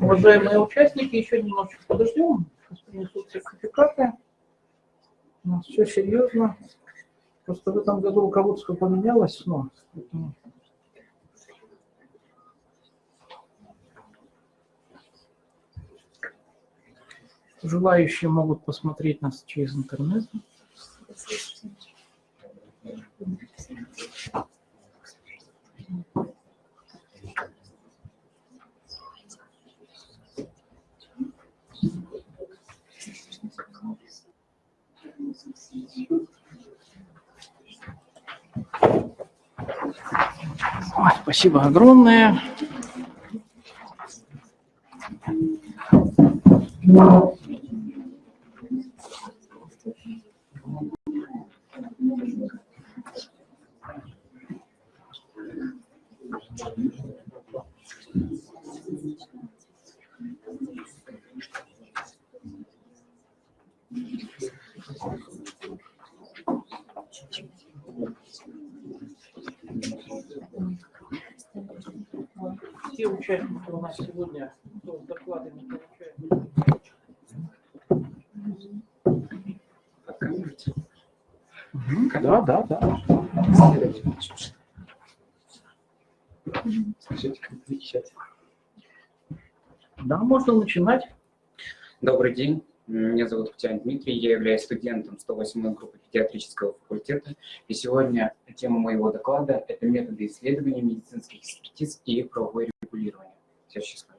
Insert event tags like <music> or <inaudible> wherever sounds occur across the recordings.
Уважаемые участники, еще немножечко подождем. Сейчас принесут сертификаты. У нас все серьезно. Просто в этом году руководство поменялось. Но. Желающие могут посмотреть нас через интернет. Ой, спасибо огромное. Те участники у нас сегодня кто с докладами получают. Мгм, Да, да, да. Да, можно начинать. Добрый день. Меня зовут Птян Дмитрий, я являюсь студентом 108 группы педиатрического факультета. И сегодня тема моего доклада – это методы исследования медицинских экспертиз и правовое регулирование. Следующий слайд.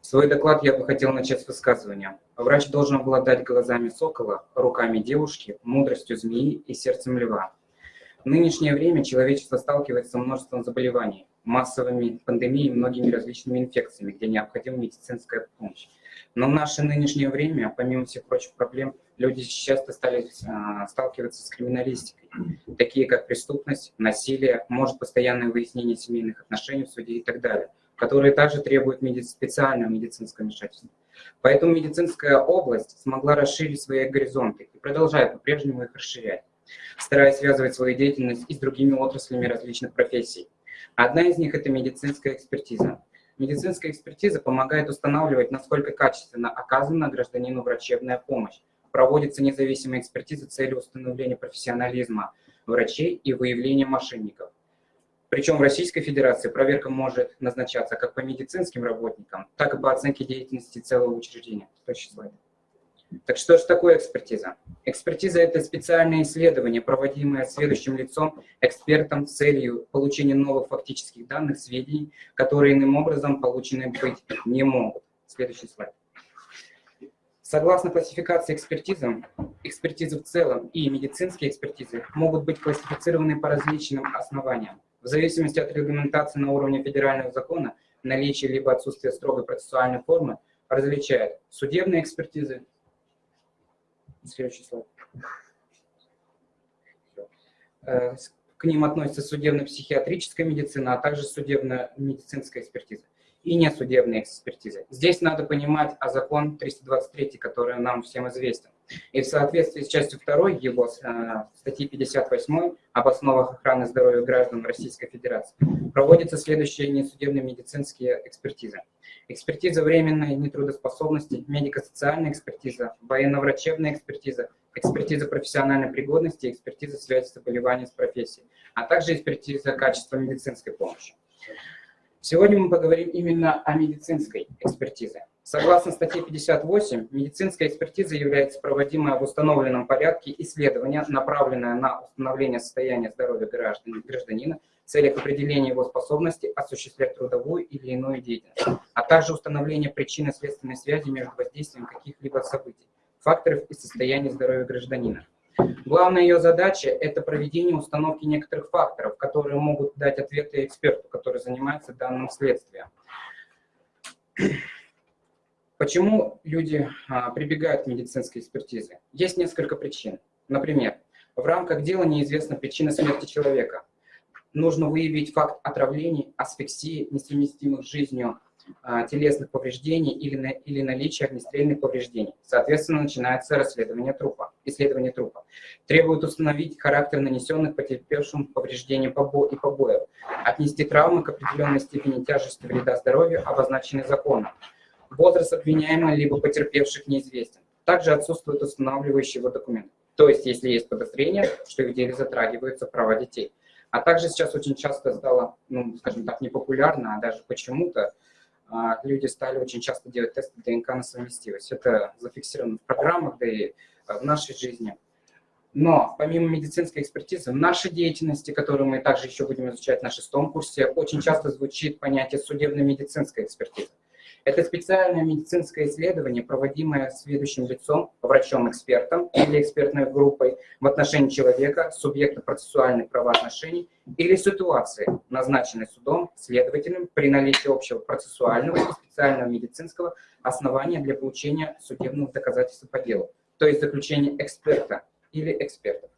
Свой доклад я бы хотел начать с высказывания. Врач должен обладать глазами сокола, руками девушки, мудростью змеи и сердцем льва. В нынешнее время человечество сталкивается с множеством заболеваний, массовыми пандемиями, многими различными инфекциями, где необходима медицинская помощь. Но в наше нынешнее время, помимо всех прочих проблем, люди часто стали а, сталкиваться с криминалистикой, такие как преступность, насилие, может постоянное выяснение семейных отношений в суде и так далее, которые также требуют меди специального медицинского вмешательства. Поэтому медицинская область смогла расширить свои горизонты и продолжает по-прежнему их расширять, стараясь связывать свою деятельность и с другими отраслями различных профессий. Одна из них – это медицинская экспертиза. Медицинская экспертиза помогает устанавливать, насколько качественно оказана гражданину врачебная помощь. Проводится независимая экспертиза целью установления профессионализма врачей и выявления мошенников. Причем в Российской Федерации проверка может назначаться как по медицинским работникам, так и по оценке деятельности целого учреждения. Следующий слайд. Так что же такое экспертиза? Экспертиза – это специальное исследование, проводимое следующим лицом, экспертом с целью получения новых фактических данных, сведений, которые иным образом получены быть не могут. Следующий слайд. Согласно классификации экспертизы, экспертизы в целом и медицинские экспертизы могут быть классифицированы по различным основаниям. В зависимости от регламентации на уровне федерального закона, наличие либо отсутствие строгой процессуальной формы различает судебные экспертизы, Следующий слайд. Э, к ним относится судебно-психиатрическая медицина, а также судебно-медицинская экспертиза и несудебная экспертиза. Здесь надо понимать о закон 323, который нам всем известен. И в соответствии с частью 2 его э, статьи 58 об основах охраны здоровья граждан Российской Федерации проводятся следующие несудебные медицинские экспертизы. Экспертиза временной нетрудоспособности, медико-социальная экспертиза, военно-врачебная экспертиза, экспертиза профессиональной пригодности, экспертиза связи заболеваний с профессией, а также экспертиза качества медицинской помощи. Сегодня мы поговорим именно о медицинской экспертизе. Согласно статье 58, медицинская экспертиза является проводимое в установленном порядке исследование, направленное на установление состояния здоровья гражданина в целях определения его способности осуществлять трудовую или иную деятельность, а также установление причины следственной связи между воздействием каких-либо событий, факторов и состояния здоровья гражданина. Главная ее задача – это проведение установки некоторых факторов, которые могут дать ответы эксперту, который занимается данным следствием. Почему люди а, прибегают к медицинской экспертизе? Есть несколько причин. Например, в рамках дела неизвестна причина смерти человека. Нужно выявить факт отравлений, асфиксии, несовместимых с жизнью а, телесных повреждений или, на, или наличия огнестрельных повреждений. Соответственно, начинается расследование трупа, исследование трупа. Требует установить характер нанесенных потерпевшим повреждений побо и побоев, отнести травмы к определенной степени тяжести вреда здоровью, обозначенной законом. Возраст обвиняемого либо потерпевших неизвестен. Также отсутствует устанавливающий его документ. То есть, если есть подозрение, что в деле затрагиваются права детей. А также сейчас очень часто стало, ну, скажем так, непопулярно, а даже почему-то а, люди стали очень часто делать тесты ДНК на совместимость. Это зафиксировано в программах, да и а, в нашей жизни. Но помимо медицинской экспертизы, в нашей деятельности, которую мы также еще будем изучать на шестом курсе, очень часто звучит понятие судебно-медицинской экспертизы. Это специальное медицинское исследование, проводимое следующим лицом, врачом-экспертом или экспертной группой в отношении человека, субъекта процессуальных правоотношений или ситуации, назначенной судом, следователем при наличии общего процессуального и специального медицинского основания для получения судебных доказательств по делу, то есть заключение эксперта или экспертов.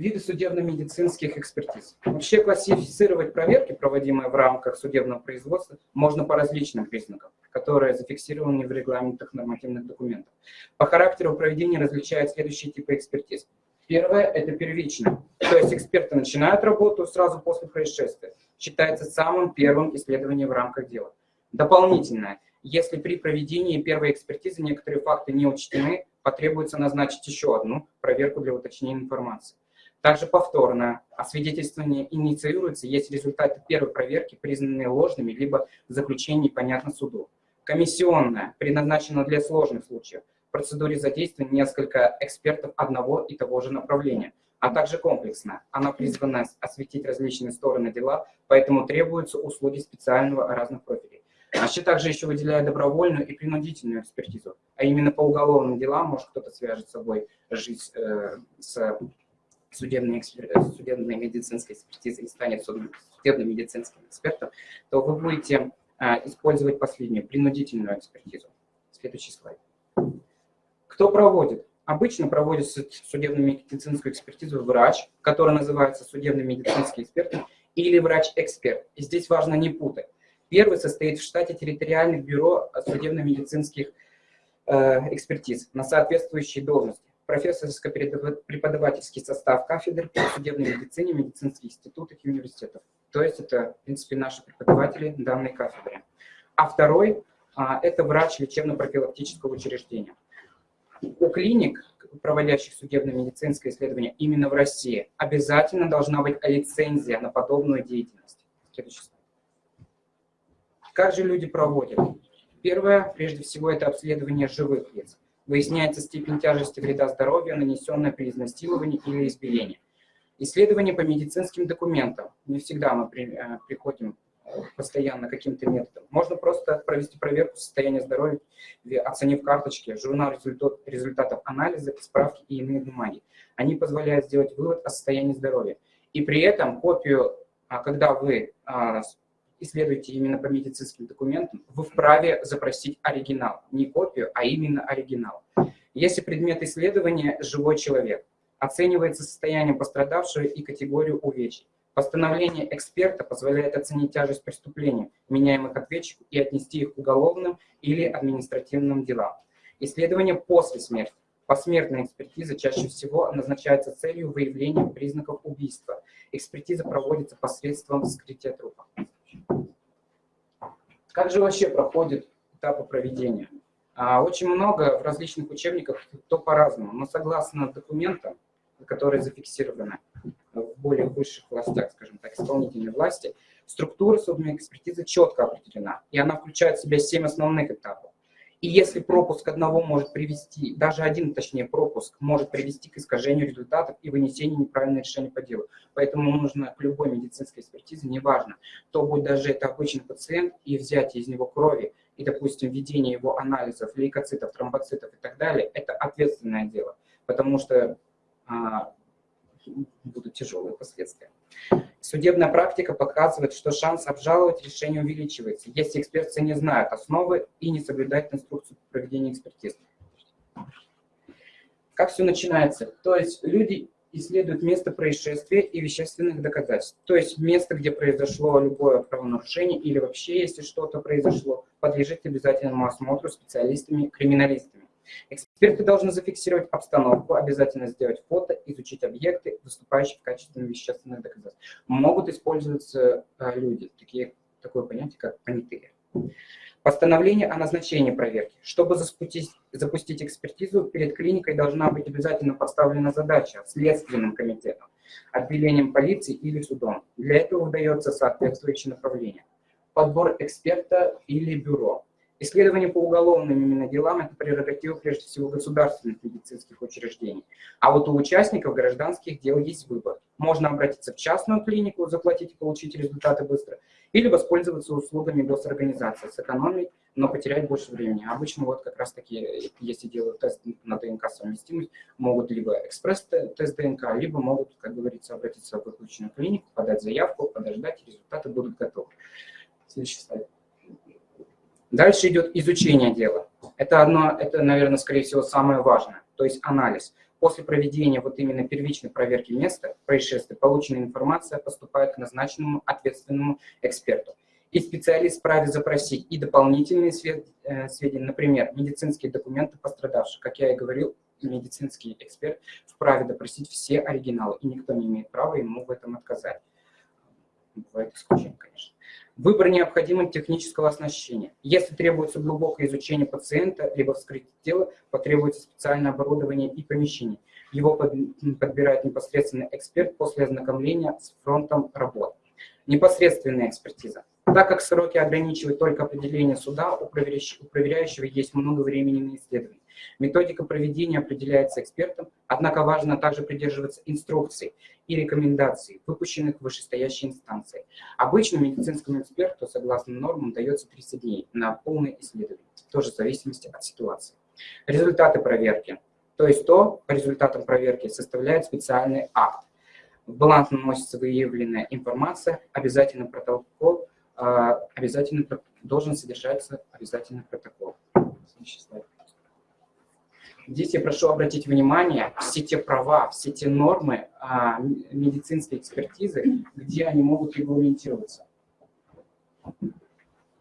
Виды судебно-медицинских экспертиз. Вообще классифицировать проверки, проводимые в рамках судебного производства, можно по различным признакам, которые зафиксированы в регламентах нормативных документов. По характеру проведения различают следующие типы экспертиз. Первое – это первичное, то есть эксперты начинают работу сразу после происшествия. Считается самым первым исследованием в рамках дела. Дополнительное – если при проведении первой экспертизы некоторые факты не учтены, потребуется назначить еще одну проверку для уточнения информации. Также повторное освидетельствование инициируется, если результаты первой проверки признаны ложными, либо заключение понятно суду. Комиссионное предназначено для сложных случаев. В процедуре задействовано несколько экспертов одного и того же направления, а также комплексная. Она призвана осветить различные стороны дела, поэтому требуются услуги специального разных профилей. Вообще также еще выделяют добровольную и принудительную экспертизу, а именно по уголовным делам, может кто-то свяжет с собой жизнь э, с судебной, экспер... судебной медицинской экспертизы и станет судебным медицинским экспертом, то вы будете а, использовать последнюю, принудительную экспертизу. Следующий слайд. Кто проводит? Обычно проводит судебно-медицинскую экспертизу врач, который называется судебный медицинский эксперт, или врач-эксперт. И здесь важно не путать. Первый состоит в штате территориальных бюро судебно-медицинских э, экспертиз на соответствующей должности профессорско-преподавательский состав кафедр по судебной медицине, медицинских институтов и университетов. То есть это, в принципе, наши преподаватели данной кафедры. А второй а, – это врач лечебно-профилактического учреждения. У клиник, проводящих судебно-медицинское исследование именно в России, обязательно должна быть лицензия на подобную деятельность. Следующий. Как же люди проводят? Первое, прежде всего, это обследование живых лиц выясняется степень тяжести вреда здоровью, нанесенная при изнасиловании или избиении. Исследование по медицинским документам. Не всегда мы при, э, приходим постоянно каким-то методом. Можно просто провести проверку состояния здоровья, оценив карточки, журнал результат, результатов анализа, справки и иные бумаги. Они позволяют сделать вывод о состоянии здоровья. И при этом копию, а, когда вы исследуете именно по медицинским документам, вы вправе запросить оригинал. Не копию, а именно оригинал. Если предмет исследования – живой человек, оценивается состояние пострадавшего и категорию увечий. Постановление эксперта позволяет оценить тяжесть преступления, меняемых ответчиков, и отнести их к уголовным или административным делам. Исследование после смерти. Посмертная экспертиза чаще всего назначается целью выявления признаков убийства. Экспертиза проводится посредством вскрытия трупа. Как же вообще проходит этапы проведения? А, очень много в различных учебниках, то по-разному, но согласно документам, которые зафиксированы в более высших властях, скажем так, исполнительной власти, структура судебной экспертизы четко определена, и она включает в себя семь основных этапов. И если пропуск одного может привести, даже один, точнее, пропуск может привести к искажению результатов и вынесению неправильного решения по делу. Поэтому нужно к любой медицинской экспертизе, неважно, то будет даже это обычный пациент, и взятие из него крови, и, допустим, введение его анализов, лейкоцитов, тромбоцитов и так далее, это ответственное дело, потому что а, будут тяжелые последствия. Судебная практика показывает, что шанс обжаловать решение увеличивается, если эксперты не знают основы и не соблюдают инструкцию по проведению экспертизы. Как все начинается? То есть люди исследуют место происшествия и вещественных доказательств. То есть место, где произошло любое правонарушение или вообще, если что-то произошло, подлежит обязательному осмотру специалистами-криминалистами. Эксперты должны зафиксировать обстановку, обязательно сделать фото, изучить объекты, выступающие в качестве вещественных доказательств. Могут использоваться э, люди, такие, такое понятие, как понятые. Постановление о назначении проверки. Чтобы запустить, запустить экспертизу, перед клиникой должна быть обязательно поставлена задача следственным комитетом, отделением полиции или судом. Для этого выдается соответствующее направление. Подбор эксперта или бюро. Исследование по уголовным именно делам – это прерогатива прежде всего государственных медицинских учреждений. А вот у участников гражданских дел есть выбор. Можно обратиться в частную клинику, заплатить и получить результаты быстро, или воспользоваться услугами госорганизации, сэкономить, но потерять больше времени. Обычно вот как раз таки, если делают тест на ДНК совместимость, могут либо экспресс-тест ДНК, либо могут, как говорится, обратиться в выключенную клинику, подать заявку, подождать, и результаты будут готовы. Следующий слайд. Дальше идет изучение дела. Это, одно, это, наверное, скорее всего, самое важное, то есть анализ. После проведения вот именно первичной проверки места происшествия полученная информация поступает к назначенному ответственному эксперту. И специалист вправе запросить и дополнительные э, сведения, например, медицинские документы пострадавших. Как я и говорил, медицинский эксперт вправе допросить все оригиналы, и никто не имеет права ему в этом отказать. Бывает исключение, конечно. Выбор необходимого технического оснащения. Если требуется глубокое изучение пациента, либо вскрытие тела, потребуется специальное оборудование и помещение. Его подбирает непосредственно эксперт после ознакомления с фронтом работ. Непосредственная экспертиза. Так как сроки ограничивают только определение суда, у проверяющего есть много времени на исследование. Методика проведения определяется экспертом, однако важно также придерживаться инструкций и рекомендаций, выпущенных вышестоящей инстанцией. Обычно медицинскому эксперту, согласно нормам, дается 30 дней на полное исследование, тоже в зависимости от ситуации. Результаты проверки. То есть то, по результатам проверки составляет специальный акт. В баланс наносится выявленная информация, обязательно протокол, а, обязательно должен содержаться обязательный протокол. Следующий слайд. Здесь я прошу обратить внимание, все те права, все те нормы а, медицинской экспертизы, где они могут регламентироваться.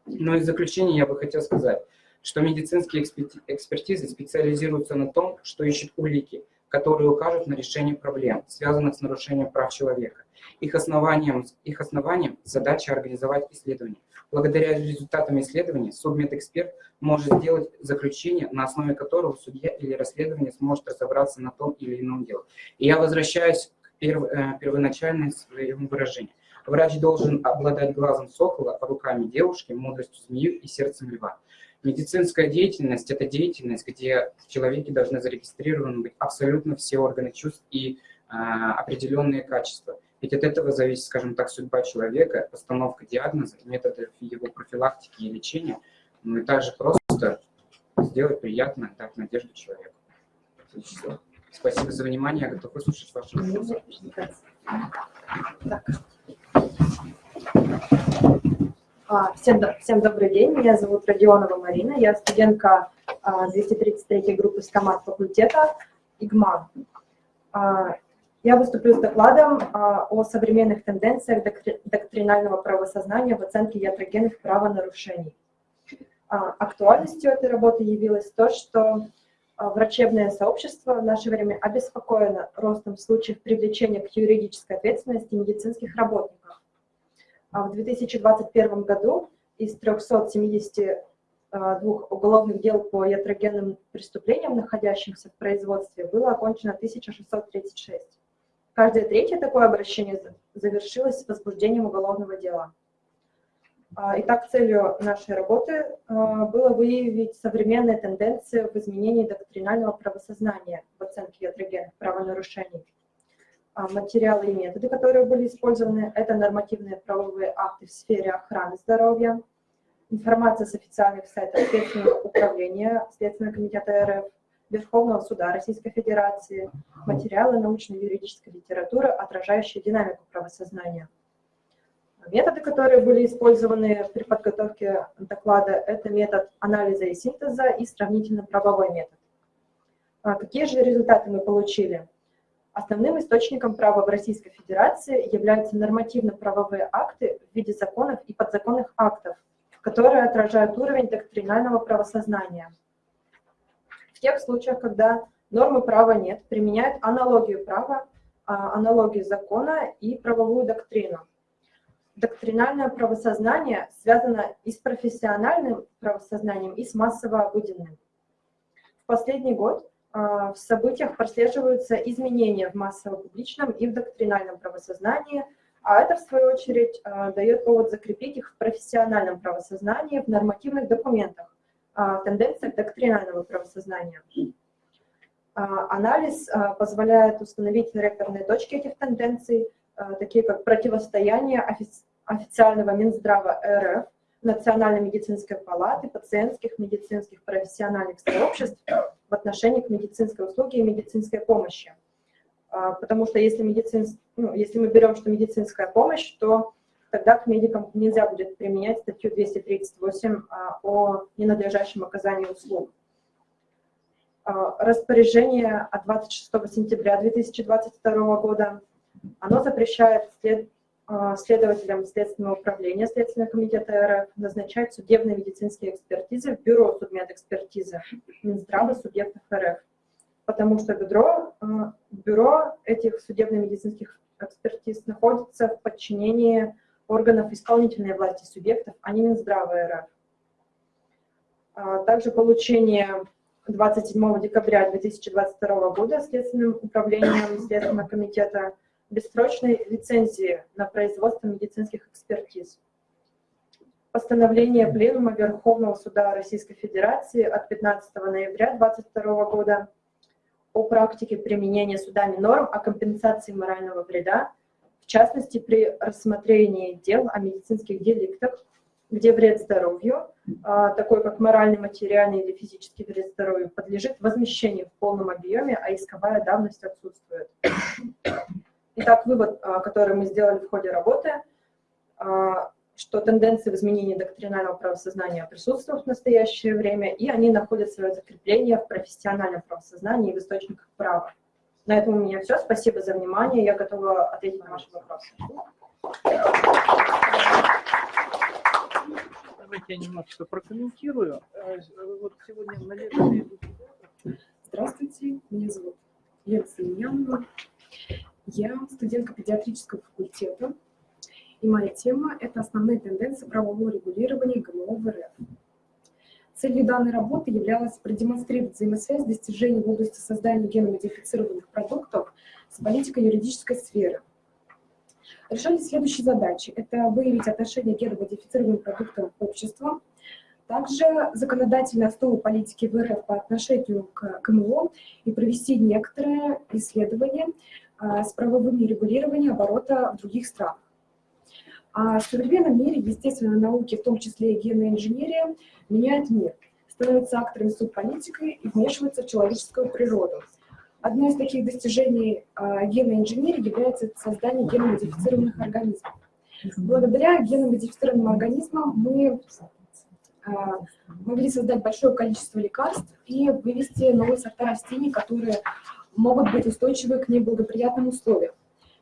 Ну и в заключение я бы хотел сказать, что медицинские экспертизы специализируются на том, что ищут улики, которые укажут на решение проблем, связанных с нарушением прав человека. Их основанием, их основанием задача организовать исследования. Благодаря результатам исследований судмедэксперт может сделать заключение, на основе которого судья или расследование сможет разобраться на том или ином деле. И я возвращаюсь к перв, э, первоначальному своему выражению. Врач должен обладать глазом сокола, руками девушки, мудростью змеи и сердцем льва. Медицинская деятельность – это деятельность, где в человеке должны зарегистрированы быть абсолютно все органы чувств и э, определенные качества. Ведь от этого зависит, скажем так, судьба человека, постановка диагноза, методы его профилактики и лечения, ну и также просто сделать приятно, дать надежду человеку. Спасибо за внимание, я готов выслушать ваши вопросы. А, всем, всем добрый день, меня зовут Родионова Марина, я студентка 233 а, группы стомат факультета ИГМА. Я выступлю с докладом а, о современных тенденциях доктринального правосознания в оценке ятрогенных правонарушений. А, Актуальностью этой работы явилось то, что а, врачебное сообщество в наше время обеспокоено ростом случаев привлечения к юридической ответственности медицинских работников. В 2021 году из 372 уголовных дел по ятрогенным преступлениям, находящимся в производстве, было окончено 1636. Каждое третье такое обращение завершилось возбуждением уголовного дела. А, Итак, целью нашей работы а, было выявить современные тенденции в изменении доктринального правосознания в оценке ятрогенных правонарушений. А, Материалы и методы, которые были использованы, это нормативные правовые акты в сфере охраны здоровья, информация с официальных сайтов Следственного управления Следственного комитета РФ, Верховного суда Российской Федерации, материалы научно-юридической литературы, отражающие динамику правосознания. Методы, которые были использованы при подготовке доклада, это метод анализа и синтеза и сравнительно-правовой метод. А какие же результаты мы получили? Основным источником права в Российской Федерации являются нормативно-правовые акты в виде законов и подзаконных актов, которые отражают уровень доктринального правосознания. В тех случаях, когда нормы права нет, применяют аналогию права, а, аналогию закона и правовую доктрину доктринальное правосознание связано и с профессиональным правосознанием, и с массово-обыденным. В последний год а, в событиях прослеживаются изменения в массово-публичном и в доктринальном правосознании, а это, в свою очередь, а, дает повод закрепить их в профессиональном правосознании, в нормативных документах, а, тенденциях доктринального правосознания. Анализ позволяет установить реперные точки этих тенденций, такие как противостояние официального Минздрава РФ, Национальной медицинской палаты, пациентских медицинских профессиональных сообществ в отношении к медицинской услуге и медицинской помощи. А, потому что если, медицин, ну, если мы берем, что медицинская помощь, то тогда к медикам нельзя будет применять статью 238 а, о ненадлежащем оказании услуг. А, распоряжение от 26 сентября 2022 года, оно запрещает след, а, следователям Следственного управления Следственного комитета РФ назначать судебные медицинские экспертизы в Бюро судмедэкспертизы Минздрава субъектов РФ. Потому что бюро, бюро этих судебно-медицинских экспертиз находится в подчинении органов исполнительной власти субъектов, а не Минздрава РФ. А, также получение 27 декабря 2022 года Следственным управлением Следственного комитета бессрочной лицензии на производство медицинских экспертиз. Постановление Пленума Верховного Суда Российской Федерации от 15 ноября 2022 года о практике применения судами норм о компенсации морального вреда, частности, при рассмотрении дел о медицинских деликтах, где вред здоровью, а, такой как моральный, материальный или физический вред здоровью, подлежит возмещению в полном объеме, а исковая давность отсутствует. Итак, вывод, а, который мы сделали в ходе работы, а, что тенденции в изменении доктринального правосознания присутствуют в настоящее время, и они находят свое закрепление в профессиональном правосознании и в источниках права. На этом у меня все. Спасибо за внимание. Я готова ответить на ваши вопросы. Давайте я немножко прокомментирую. Э, вот сегодня наверное... Здравствуйте, меня зовут Лена Семенянова. Я студентка педиатрического факультета, и моя тема – это основные тенденции правового регулирования ГМО в РФ. Целью данной работы являлось продемонстрировать взаимосвязь достижений в области создания геномодифицированных продуктов с политикой юридической сферы. Решались следующие задачи. Это выявить отношение к геномодифицированным продуктам общества, также законодательные основы политики в РФ по отношению к ГМО и провести некоторые исследования а, с правовыми регулированием оборота в других странах. А в современном мире естественной науки, в том числе и генная инженерия, меняет мир, становится актором субполитикой и вмешивается в человеческую природу. Одно из таких достижений а, генной инженерии является создание геномодифицированных организмов. Благодаря геномодифицированным организмам мы а, могли создать большое количество лекарств и вывести новые сорта растений, которые могут быть устойчивы к неблагоприятным условиям.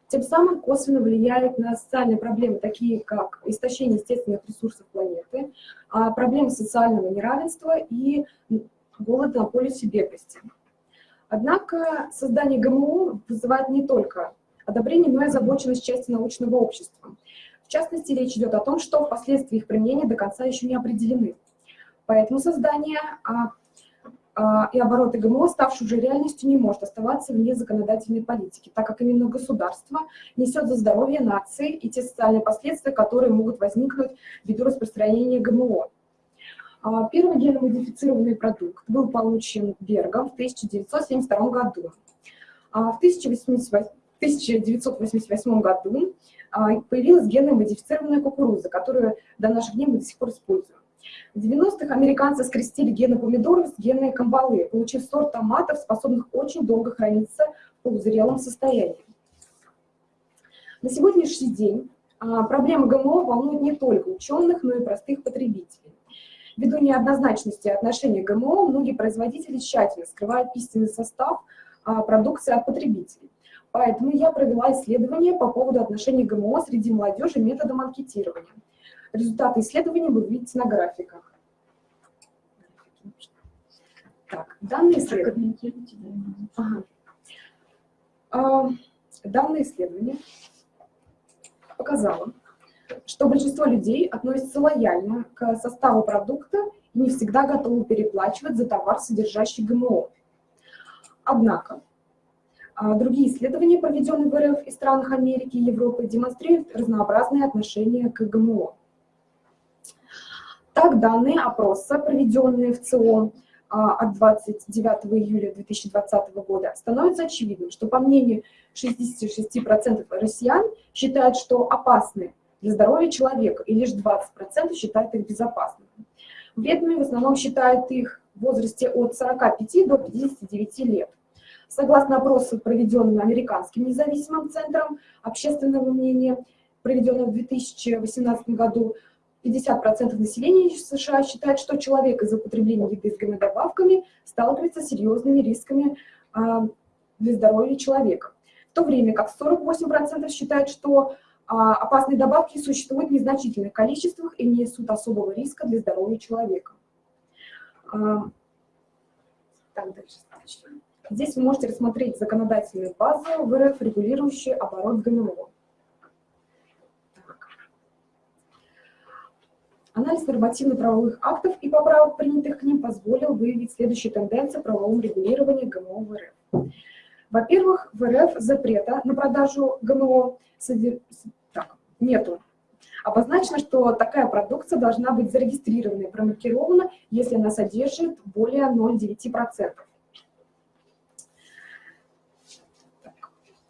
Тем самым косвенно влияет на социальные проблемы, такие как истощение естественных ресурсов планеты, а, проблемы социального неравенства и голод на полюсе бедности. Однако создание ГМО вызывает не только одобрение, но и озабоченность части научного общества. В частности, речь идет о том, что впоследствии их применения до конца еще не определены. Поэтому создание а, и обороты ГМО, ставшие уже реальностью, не может оставаться вне законодательной политики, так как именно государство несет за здоровье нации и те социальные последствия, которые могут возникнуть ввиду распространения ГМО. А, первый геномодифицированный продукт был получен Бергом в 1972 году. А, в 1988 году появилась геномодифицированная кукуруза, которую до наших дней мы до сих пор используем. В 90-х американцы скрестили гены помидоров с геной камбалы, получив сорт томатов, способных очень долго храниться в полузрелом состоянии. На сегодняшний день а, проблема ГМО волнует не только ученых, но и простых потребителей. Ввиду неоднозначности отношения к ГМО, многие производители тщательно скрывают истинный состав а, продукции от потребителей. Поэтому я провела исследование по поводу отношения ГМО среди молодежи методом анкетирования. Результаты исследования вы видите на графиках. Так, данные исследования. Ага. А, данное исследование показало, что большинство людей относятся лояльно к составу продукта и не всегда готовы переплачивать за товар, содержащий ГМО. Однако, а, другие исследования, проведенные в РФ и странах Америки и Европы, демонстрируют разнообразные отношения к ГМО. Так, данные опроса, проведенные в ЦИО а, от 29 июля 2020 года, становятся очевидным, что, по мнению 66% россиян, считают, что опасны для здоровья человека, и лишь 20% считают их безопасными. Вредными в основном считают их в возрасте от 45 до 59 лет. Согласно опросу, проведенному Американским независимым центром общественного мнения, проведенного в 2018 году, 50% населения США считает, что человек из-за употребления еды с ГМО-добавками сталкивается с серьезными рисками а, для здоровья человека. В то время как 48% считают, что а, опасные добавки существуют в незначительных количествах и не несут особого риска для здоровья человека. А, так, дальше. Здесь вы можете рассмотреть законодательную базу в РФ, регулирующую оборот ГМО. Анализ нормативно-правовых актов и поправок, принятых к ним, позволил выявить следующие тенденции в правовом регулировании ГМО в РФ. Во-первых, в РФ запрета на продажу ГМО содер... так, нету. Обозначено, что такая продукция должна быть зарегистрирована и промаркирована, если она содержит более 0,9%.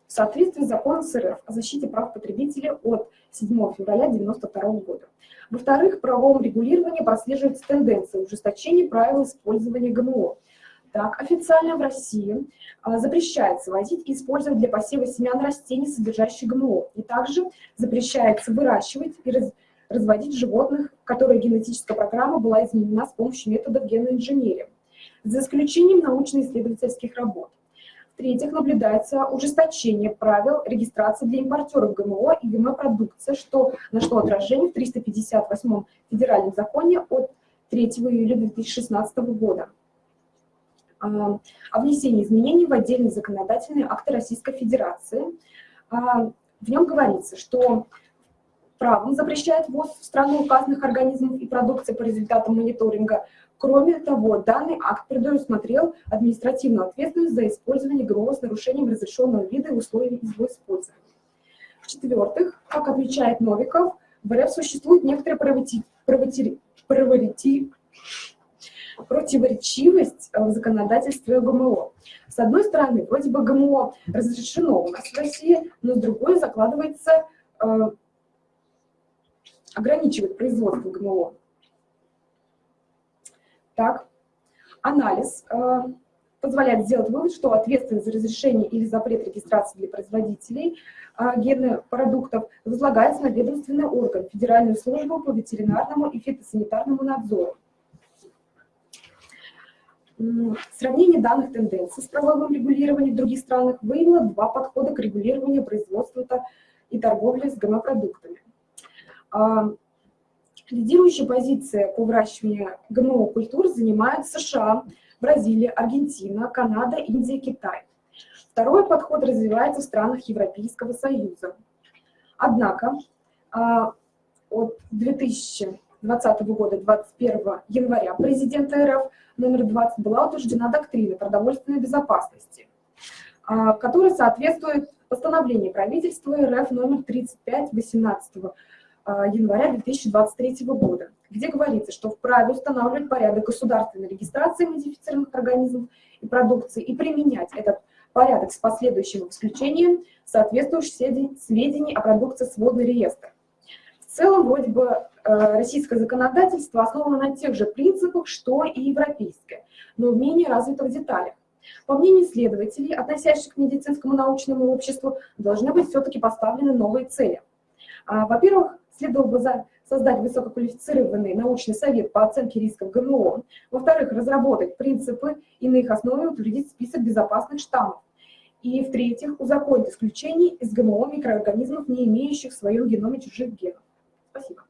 В соответствии с законом СРФ о защите прав потребителей от 7 февраля 1992 года. Во-вторых, в правовом регулировании прослеживается тенденция ужесточения правил использования ГМО. Так, официально в России а, запрещается возить и использовать для посева семян растений, содержащих ГМО. И также запрещается выращивать и раз, разводить животных, которые генетическая программа была изменена с помощью методов генной инженерии, за исключением научно-исследовательских работ. В-третьих, наблюдается ужесточение правил регистрации для импортеров ГМО и ГМО-продукции, что нашло отражение в 358 федеральном законе от 3 июля 2016 года а, о внесении изменений в отдельные законодательные акты Российской Федерации. А, в нем говорится, что правом запрещает ввоз в страну указанных организмов и продукции по результатам мониторинга Кроме того, данный акт предусмотрел административную ответственность за использование ГМО с нарушением разрешенного вида и условий его использования. В-четвертых, как отмечает Новиков, в РФ существует некоторая противоречивость в законодательстве ГМО. С одной стороны, вроде бы ГМО разрешено у нас в России, но с другой закладывается, э, ограничивает производство ГМО. Так, анализ э, позволяет сделать вывод, что ответственность за разрешение или запрет регистрации для производителей э, генных продуктов возлагается на ведомственный орган, Федеральную службу по ветеринарному и фитосанитарному надзору. Сравнение данных тенденций с правовым регулированием в других странах выявило два подхода к регулированию производства и торговли с ГМО-продуктами. Лидирующая позиция по выращиванию ГМО-культур занимают США, Бразилия, Аргентина, Канада, Индия, Китай. Второй подход развивается в странах Европейского Союза. Однако а, от 2020 года, 21 января, президента РФ номер 20 была утверждена доктрина продовольственной безопасности, а, которая соответствует постановлению правительства РФ номер 35 18 а, января 2023 года, где говорится, что вправе устанавливать порядок государственной регистрации модифицированных организмов и продукции и применять этот порядок с последующим исключением соответствующих сведений- сведений о продукции сводный реестр. В целом, вроде бы, э, российское законодательство основано на тех же принципах, что и европейское, но в менее развитых деталях. По мнению исследователей, относящихся к медицинскому научному обществу, должны быть все-таки поставлены новые цели. А, Во-первых, следовало бы за- создать высококвалифицированный научный совет по оценке рисков ГМО. Во-вторых, разработать принципы и на их основе утвердить список безопасных штаммов. И в-третьих, узаконить исключение из ГМО микроорганизмов, не имеющих в своем геноме чужих генов. Спасибо.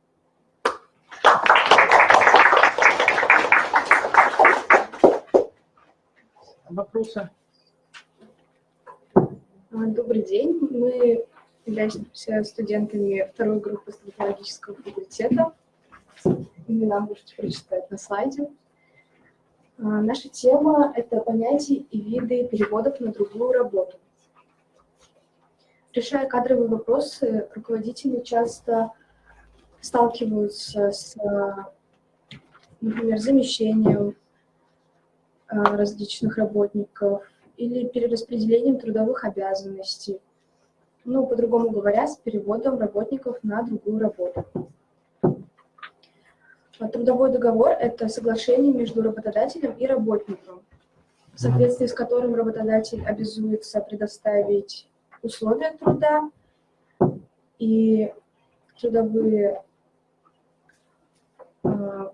Вопросы? Добрый день. Мы являемся студентами второй группы стоматологического факультета. Имена можете прочитать на слайде. А, Наша тема — это понятия и виды переводов на другую работу. Решая кадровые вопросы, руководители часто сталкиваются с, а, например, замещением а, различных работников, или перераспределением трудовых обязанностей. Ну, по-другому говоря, с переводом работников на другую работу. А Трудовой договор – это соглашение между работодателем и работником, в соответствии с которым работодатель обязуется предоставить условия труда и трудовые э,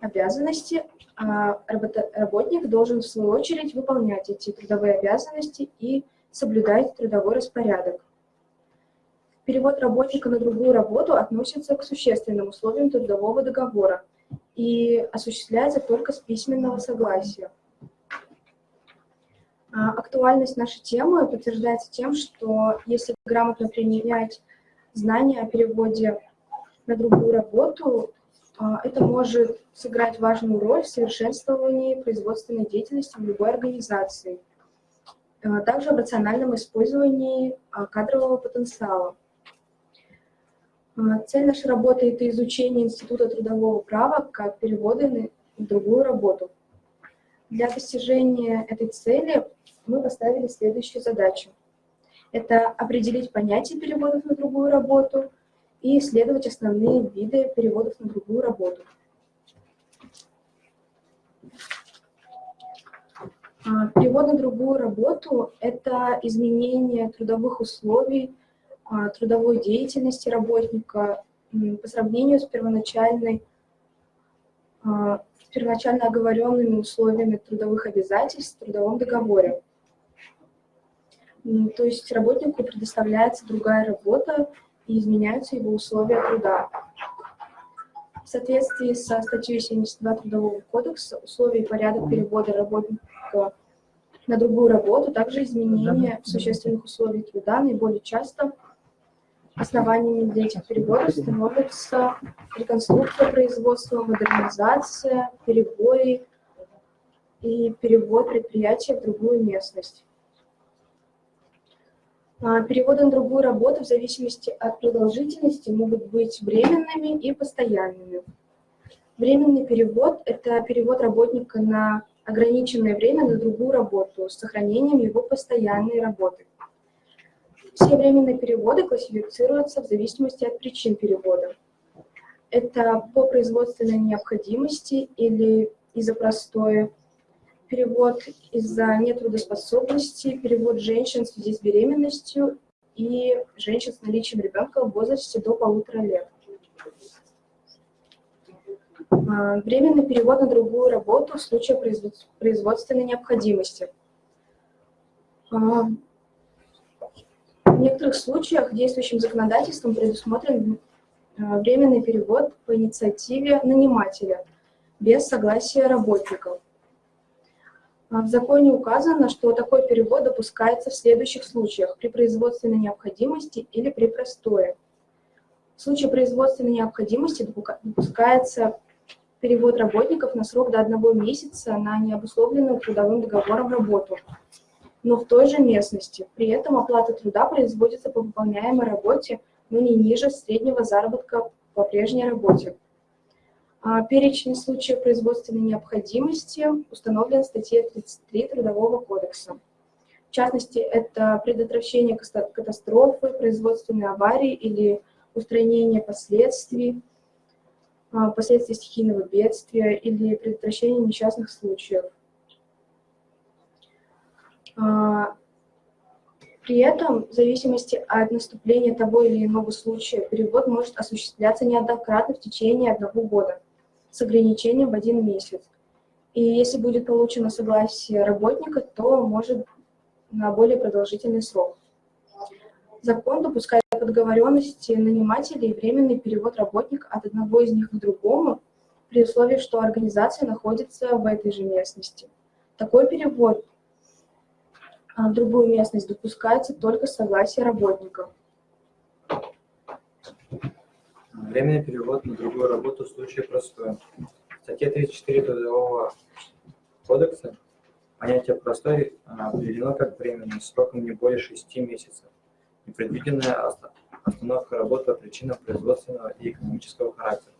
обязанности, а работа- работник должен в свою очередь выполнять эти трудовые обязанности и соблюдать трудовой распорядок. Перевод работника на другую работу относится к существенным условиям трудового договора и осуществляется только с письменного согласия. А, Актуальность нашей темы подтверждается тем, что если грамотно применять знания о переводе на другую работу, а, это может сыграть важную роль в совершенствовании производственной деятельности в любой организации, также в рациональном использовании а, кадрового потенциала. А, Цель нашей работы – это изучение Института трудового права как переводы на другую работу. Для достижения этой цели мы поставили следующую задачу. Это определить понятие переводов на другую работу и исследовать основные виды переводов на другую работу. Перевод на другую работу – это изменение трудовых условий, а, трудовой деятельности работника по сравнению с первоначальной, а, с первоначально оговоренными условиями трудовых обязательств в трудовом договоре. То есть работнику предоставляется другая работа и изменяются его условия труда. В соответствии со статьей 72 Трудового кодекса условия и порядок перевода работника на другую работу, также изменения существенных условий труда наиболее часто основаниями для этих переводов становятся реконструкция производства, модернизация, перебои и перевод предприятия в другую местность. А, Переводы на другую работу в зависимости от продолжительности могут быть временными и постоянными. Временный перевод – это перевод работника на ограниченное время на другую работу с сохранением его постоянной работы. Все временные переводы классифицируются в зависимости от причин перевода. Это по производственной необходимости или из-за простоя, перевод из-за нетрудоспособности, перевод женщин в связи с беременностью и женщин с наличием ребенка в возрасте до полутора лет. А, Временный перевод на другую работу в случае производ- производственной необходимости. А, В некоторых случаях действующим законодательством предусмотрен а, временный перевод по инициативе нанимателя без согласия работников. В законе указано, что такой перевод допускается в следующих случаях при производственной необходимости или при простое. В случае производственной необходимости допускается перевод работников на срок до одного месяца на необусловленную трудовым договором работу, но в той же местности. При этом оплата труда производится по выполняемой работе, но не ниже среднего заработка по прежней работе. А Перечень случаев производственной необходимости установлен в статье 33 Трудового кодекса. В частности, это предотвращение катастрофы, производственной аварии или устранение последствий, последствий стихийного бедствия или предотвращение несчастных случаев. А, При этом, в зависимости от наступления того или иного случая, перевод может осуществляться неоднократно в течение одного года с ограничением в один месяц. И если будет получено согласие работника, то может на более продолжительный срок. Закон допускает договоренности нанимателей временный перевод работника от одного из них к другому при условии, что организация находится в этой же местности. Такой перевод а, в другую местность допускается только с согласия работника. Временный перевод на другую работу в случае простое. В статье 34 Трудового кодекса понятие «простой» а, определено как временный, сроком не более 6 месяцев. Непредвиденная оста- остановка работы по причинам производственного и экономического характера.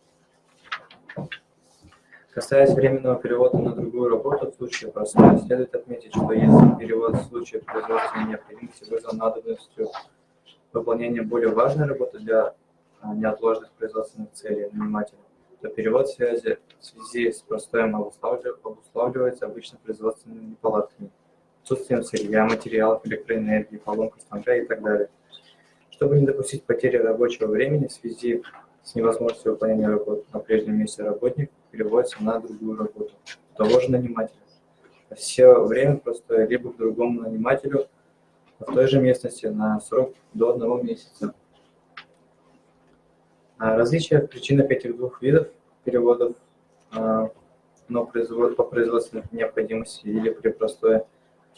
Касаясь временного перевода на другую работу в случае простой, следует отметить, что если перевод в случае производственной необходимости вызван надобностью выполнения более важной работы для а, неотложных производственных целей нанимателя, то перевод в связи, в связи с простоем обуславливается обычно производственными неполадками, отсутствием сырья, материалов, электроэнергии, поломкой станка и так далее. Чтобы не допустить потери рабочего времени в связи с невозможностью выполнения работы на прежнем месте работник переводится на другую работу того же нанимателя. Все время простое либо к другому нанимателю в той же местности на срок до одного месяца. А Различия в причинах этих двух видов переводов а, но по производственной необходимости или при простое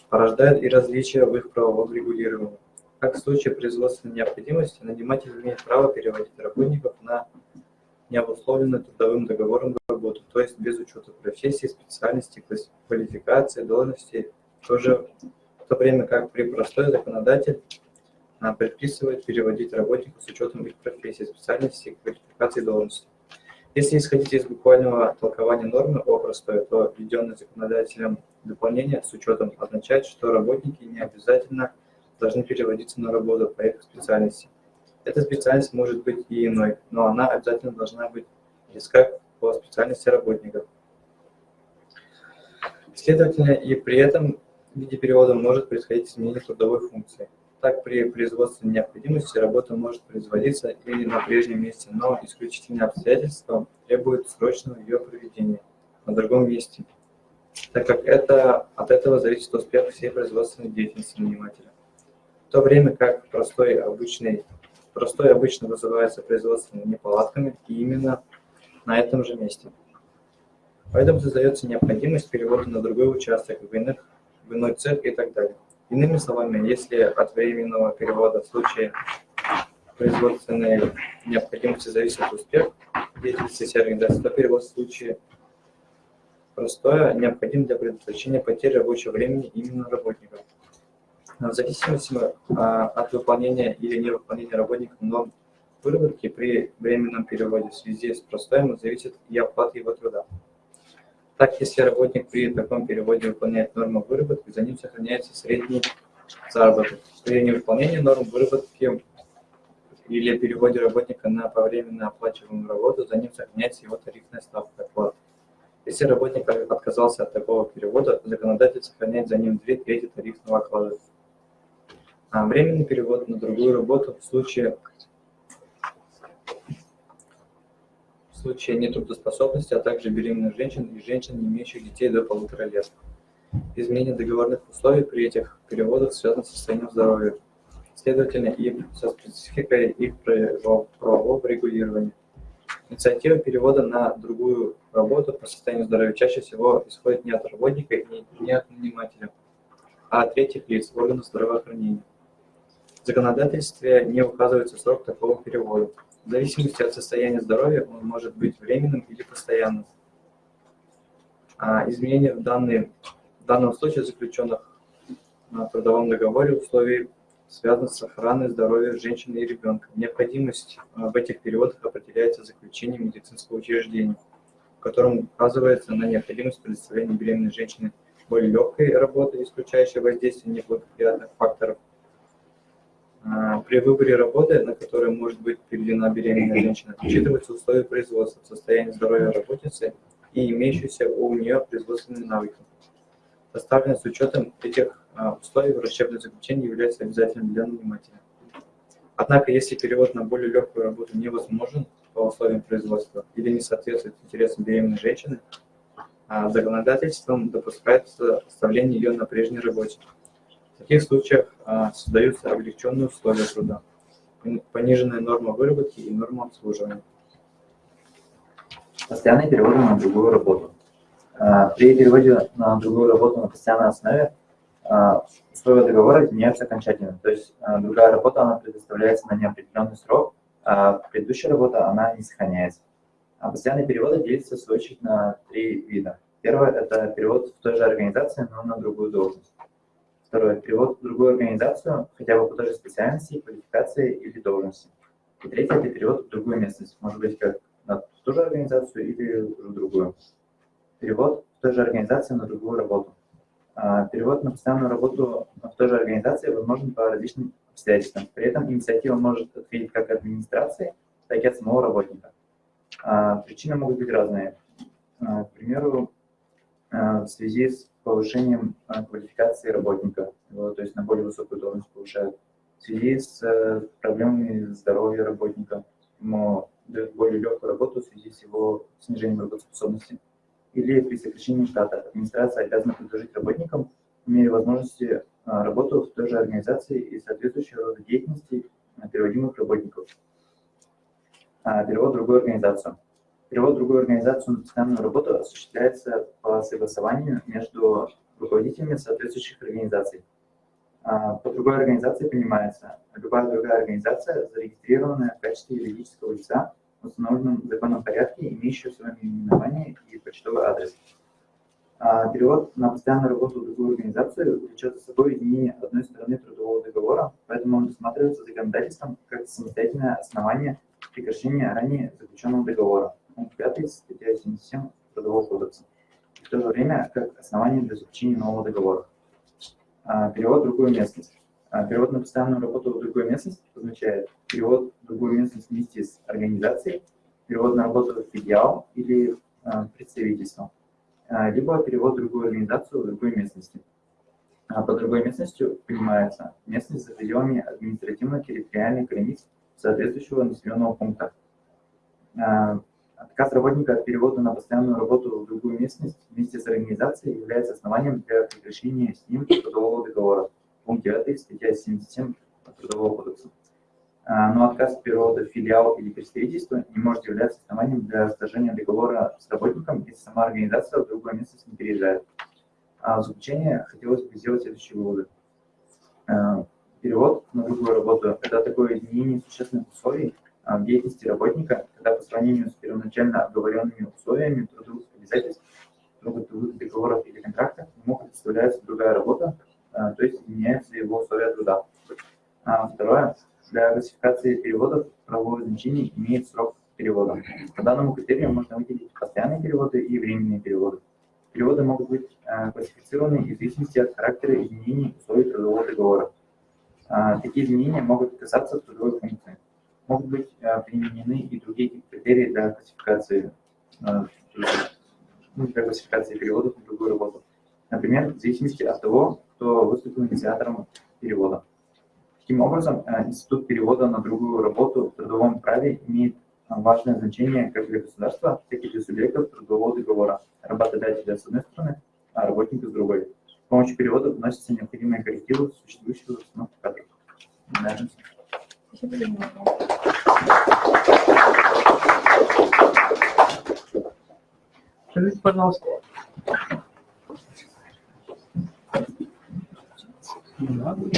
порождают и различия в их правовом регулировании. Как в случае производственной необходимости, наниматель имеет право переводить работников на необусловленную трудовым договором работу, то есть без учета профессии, специальности, квалификации, должности, в то, же, в то время как при простой законодатель а, предписывает переводить работников с учетом их профессии, специальности, квалификации, должности. Если исходить из буквального толкования нормы о простой, то введенное законодателем дополнение с учетом означает, что работники не обязательно должны переводиться на работу по их специальности. Эта специальность может быть и иной, но она обязательно должна быть близка по специальности работников. Следовательно, и при этом в виде перевода может происходить изменение трудовой функции. Так, при производственной необходимости работа может производиться и на прежнем месте, но исключительные обстоятельства требуют срочного ее проведения на другом месте, так как это, от этого зависит успех всей производственной деятельности нанимателя. В то время как простой обычный, простой обычно вызывается производственными неполадками именно на этом же месте. Поэтому создается необходимость перевода на другой участок, в, иных, в иной цех и так далее. Иными словами, если от временного перевода в случае производственной необходимости зависит успех деятельности организации, то перевод в случае простое необходим для предотвращения потери рабочего времени именно работников. В зависимости а, от выполнения или невыполнения работником норм выработки при временном переводе в связи с простоем зависит и оплата его труда. Так, если работник при таком переводе выполняет норму выработки, за ним сохраняется средний заработок. При невыполнении норм выработки или переводе работника на повременно оплачиваемую работу, за ним сохраняется его тарифная ставка оплаты. Если работник отказался от такого перевода, законодатель сохраняет за ним две трети тарифного оклада. А временный перевод на другую работу в случае, в случае нетрудоспособности, а также беременных женщин и женщин, не имеющих детей до полутора лет. Изменение договорных условий при этих переводах связано с состоянием здоровья, следовательно, и со спецификой их правового регулирования. Инициатива перевода на другую работу по состоянию здоровья чаще всего исходит не от работника и не от нанимателя, а от третьих лиц, органов здравоохранения. В законодательстве не указывается срок такого перевода. В зависимости от состояния здоровья он может быть временным или постоянным. А изменения в, данный, в данном случае заключенных на трудовом договоре условий связаны с охраной здоровья женщины и ребенка. Необходимость а, в этих переводах определяется заключением медицинского учреждения, в котором указывается на необходимость предоставления беременной женщины более легкой работы, исключающей воздействие неблагоприятных факторов при выборе работы, на которую может быть переведена беременная женщина, учитываются условия производства, состояние здоровья работницы и имеющиеся у нее производственные навыки. Составлено с учетом этих а, условий врачебное заключение является обязательным для нанимателя. Однако, если перевод на более легкую работу невозможен по условиям производства или не соответствует интересам беременной женщины, а, законодательством допускается оставление ее на прежней работе. Таких случаях а, создаются облегченные условия труда, пониженная норма выработки и норма обслуживания. Постоянные переводы на другую работу. А, при переводе на другую работу на постоянной основе а, условия договора меняются окончательно. То есть другая работа, она предоставляется на неопределенный срок, а предыдущая работа, она не сохраняется. А постоянные переводы делятся, в свою очередь, на три вида. Первое – это перевод в той же организации, но на другую должность. Второе – перевод в другую организацию, хотя бы по той же специальности, квалификации или должности. И третье – это перевод в другую местность, может быть, как в ту же организацию или в другую. Перевод в той же организации на другую работу. А, перевод на постоянную работу в той же организации возможен по различным обстоятельствам. При этом инициатива может ответить как администрации, так и от самого работника. А, причины могут быть разные. А, к примеру, в связи с повышением а, квалификации работника, то есть на более высокую должность повышают. В связи с э, проблемами здоровья работника, ему дают более легкую работу в связи с его снижением работоспособности. Или при сокращении штата администрация обязана предложить работникам мере возможности а, работу в той же организации и соответствующего рода деятельности переводимых работников. Перевод в другую организацию. Перевод в другую организацию на постоянную работу осуществляется по согласованию между руководителями соответствующих организаций. А, по другой организации понимается любая другая организация, зарегистрированная в качестве юридического лица в установленном законном порядке, имеющая свое наименование и почтовый адрес. А, перевод на постоянную работу в другую организацию влечет за собой изменение одной стороны трудового договора, поэтому он рассматривается законодательством как самостоятельное основание прекращения ранее заключенного договора пункт 5 статья 77 Трудового кодекса. В то же время как основание для заключения нового договора. А, перевод в другую местность. А, перевод на постоянную работу в другую местность означает перевод в другую местность вместе с организацией, перевод на работу в филиал или а, представительство, либо перевод в другую организацию в другой местности. Под другой местностью понимается местность за пределами административно-территориальных границ соответствующего населенного пункта. Отказ работника от перевода на постоянную работу в другую местность вместе с организацией является основанием для прекращения с ним трудового договора. Пункт 9 статья 77 Трудового кодекса. А, но отказ от перевода в филиал или представительство не может являться основанием для расторжения договора с работником, если сама организация в другое место не переезжает. А в заключение хотелось бы сделать следующие выводы. А, перевод на другую работу – это такое изменение существенных условий, в деятельности работника, когда по сравнению с первоначально оговоренными условиями трудовых обязательств, трудовых договоров или контрактов, ему предоставляется другая работа, а, то есть меняются его условия труда. А, второе. Для классификации переводов правовое значение имеет срок перевода. По данному критерию можно выделить постоянные переводы и временные переводы. Переводы могут быть классифицированы в зависимости от характера изменений условий трудового договора. Такие изменения могут касаться трудовой функции могут быть э, применены и другие критерии для классификации, э, ну, для классификации переводов на другую работу. Например, в зависимости от того, кто выступил инициатором перевода. Таким образом, э, институт перевода на другую работу в трудовом праве имеет важное значение как для государства, так и для субъектов трудового договора, работодателя с одной стороны, а работника с другой. С помощью перевода вносятся необходимые коррективы в существующую установку кадров. Спасибо за внимание. Скажите, пожалуйста. Также,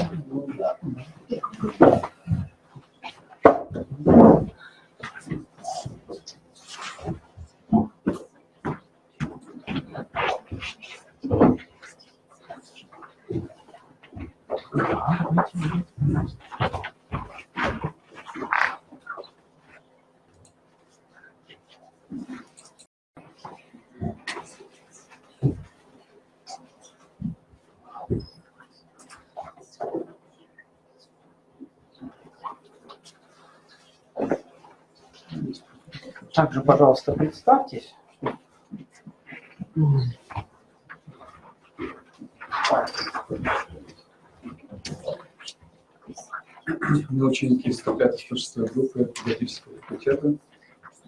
пожалуйста, представьтесь. Мы ученики 105-106 группы педагогического факультета.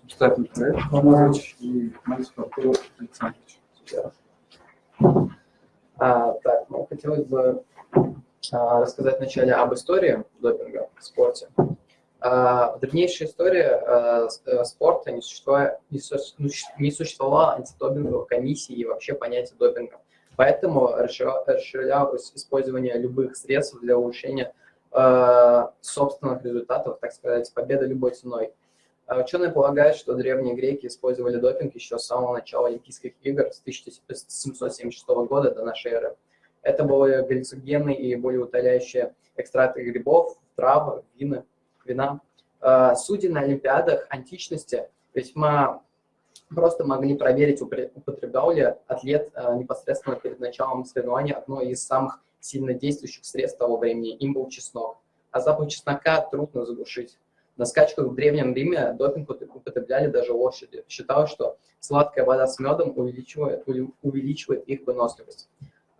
Штатный проект Алмазович и Мальцев Артур Александрович. А, так, ну, хотелось бы а, рассказать вначале об истории допинга в спорте. В древнейшей истории а, с- э, спорта не, существуя- не ну, существовало антидопинговых комиссий и вообще понятия допинга. Поэтому расширя- расширялось использование любых средств для улучшения собственных результатов, так сказать, победы любой ценой. Ученые полагают, что древние греки использовали допинг еще с самого начала Олимпийских игр с 1776 года до нашей эры. Это были галлюциногенные и более утоляющие экстракты грибов, трав, вина. Вина. А, Судьи на Олимпиадах античности весьма просто могли проверить, употреблял ли атлет а, непосредственно перед началом соревнования одно из самых сильно действующих средств того времени. Им был чеснок. А запах чеснока трудно заглушить. На скачках в Древнем Риме допинг упот- употребляли даже лошади. Считалось, что сладкая вода с медом увеличивает, увеличивает их выносливость.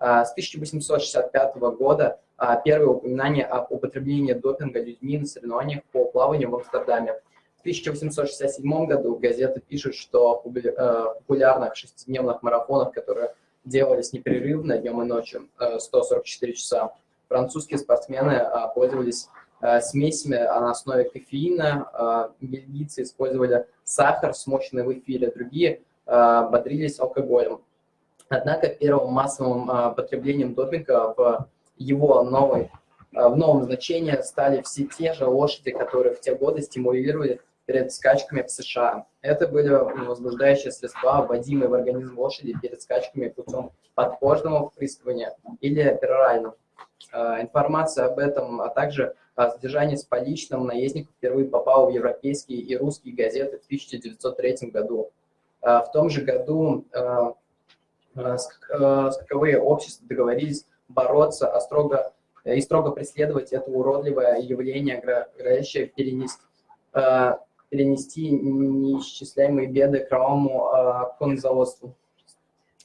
А, С 1865 года а, первые упоминания об употреблении допинга людьми на соревнованиях по плаванию в Амстердаме. В 1867 году газеты пишут, что в э, популярных шестидневных марафонах, которые делались непрерывно днем и ночью, э, 144 часа, французские спортсмены а, пользовались э, смесями на основе кофеина, бельгийцы использовали сахар, смоченный в эфире, другие бодрились алкоголем. Однако первым массовым а, потреблением допинга в его новой, а, в новом значении стали все те же лошади, которые в те годы стимулировали перед скачками в США. Это были возбуждающие средства, вводимые в организм лошади перед скачками путем подкожного впрыскивания или перорально. Э, Информация об этом, а также о содержании с поличным наездников впервые попала в европейские и русские газеты в 1903 году. В том же году скаковые общества договорились бороться а строго, и строго преследовать это уродливое явление, грозящее перенести, э, перенести неисчисляемые беды кровавому э, коннозаводству.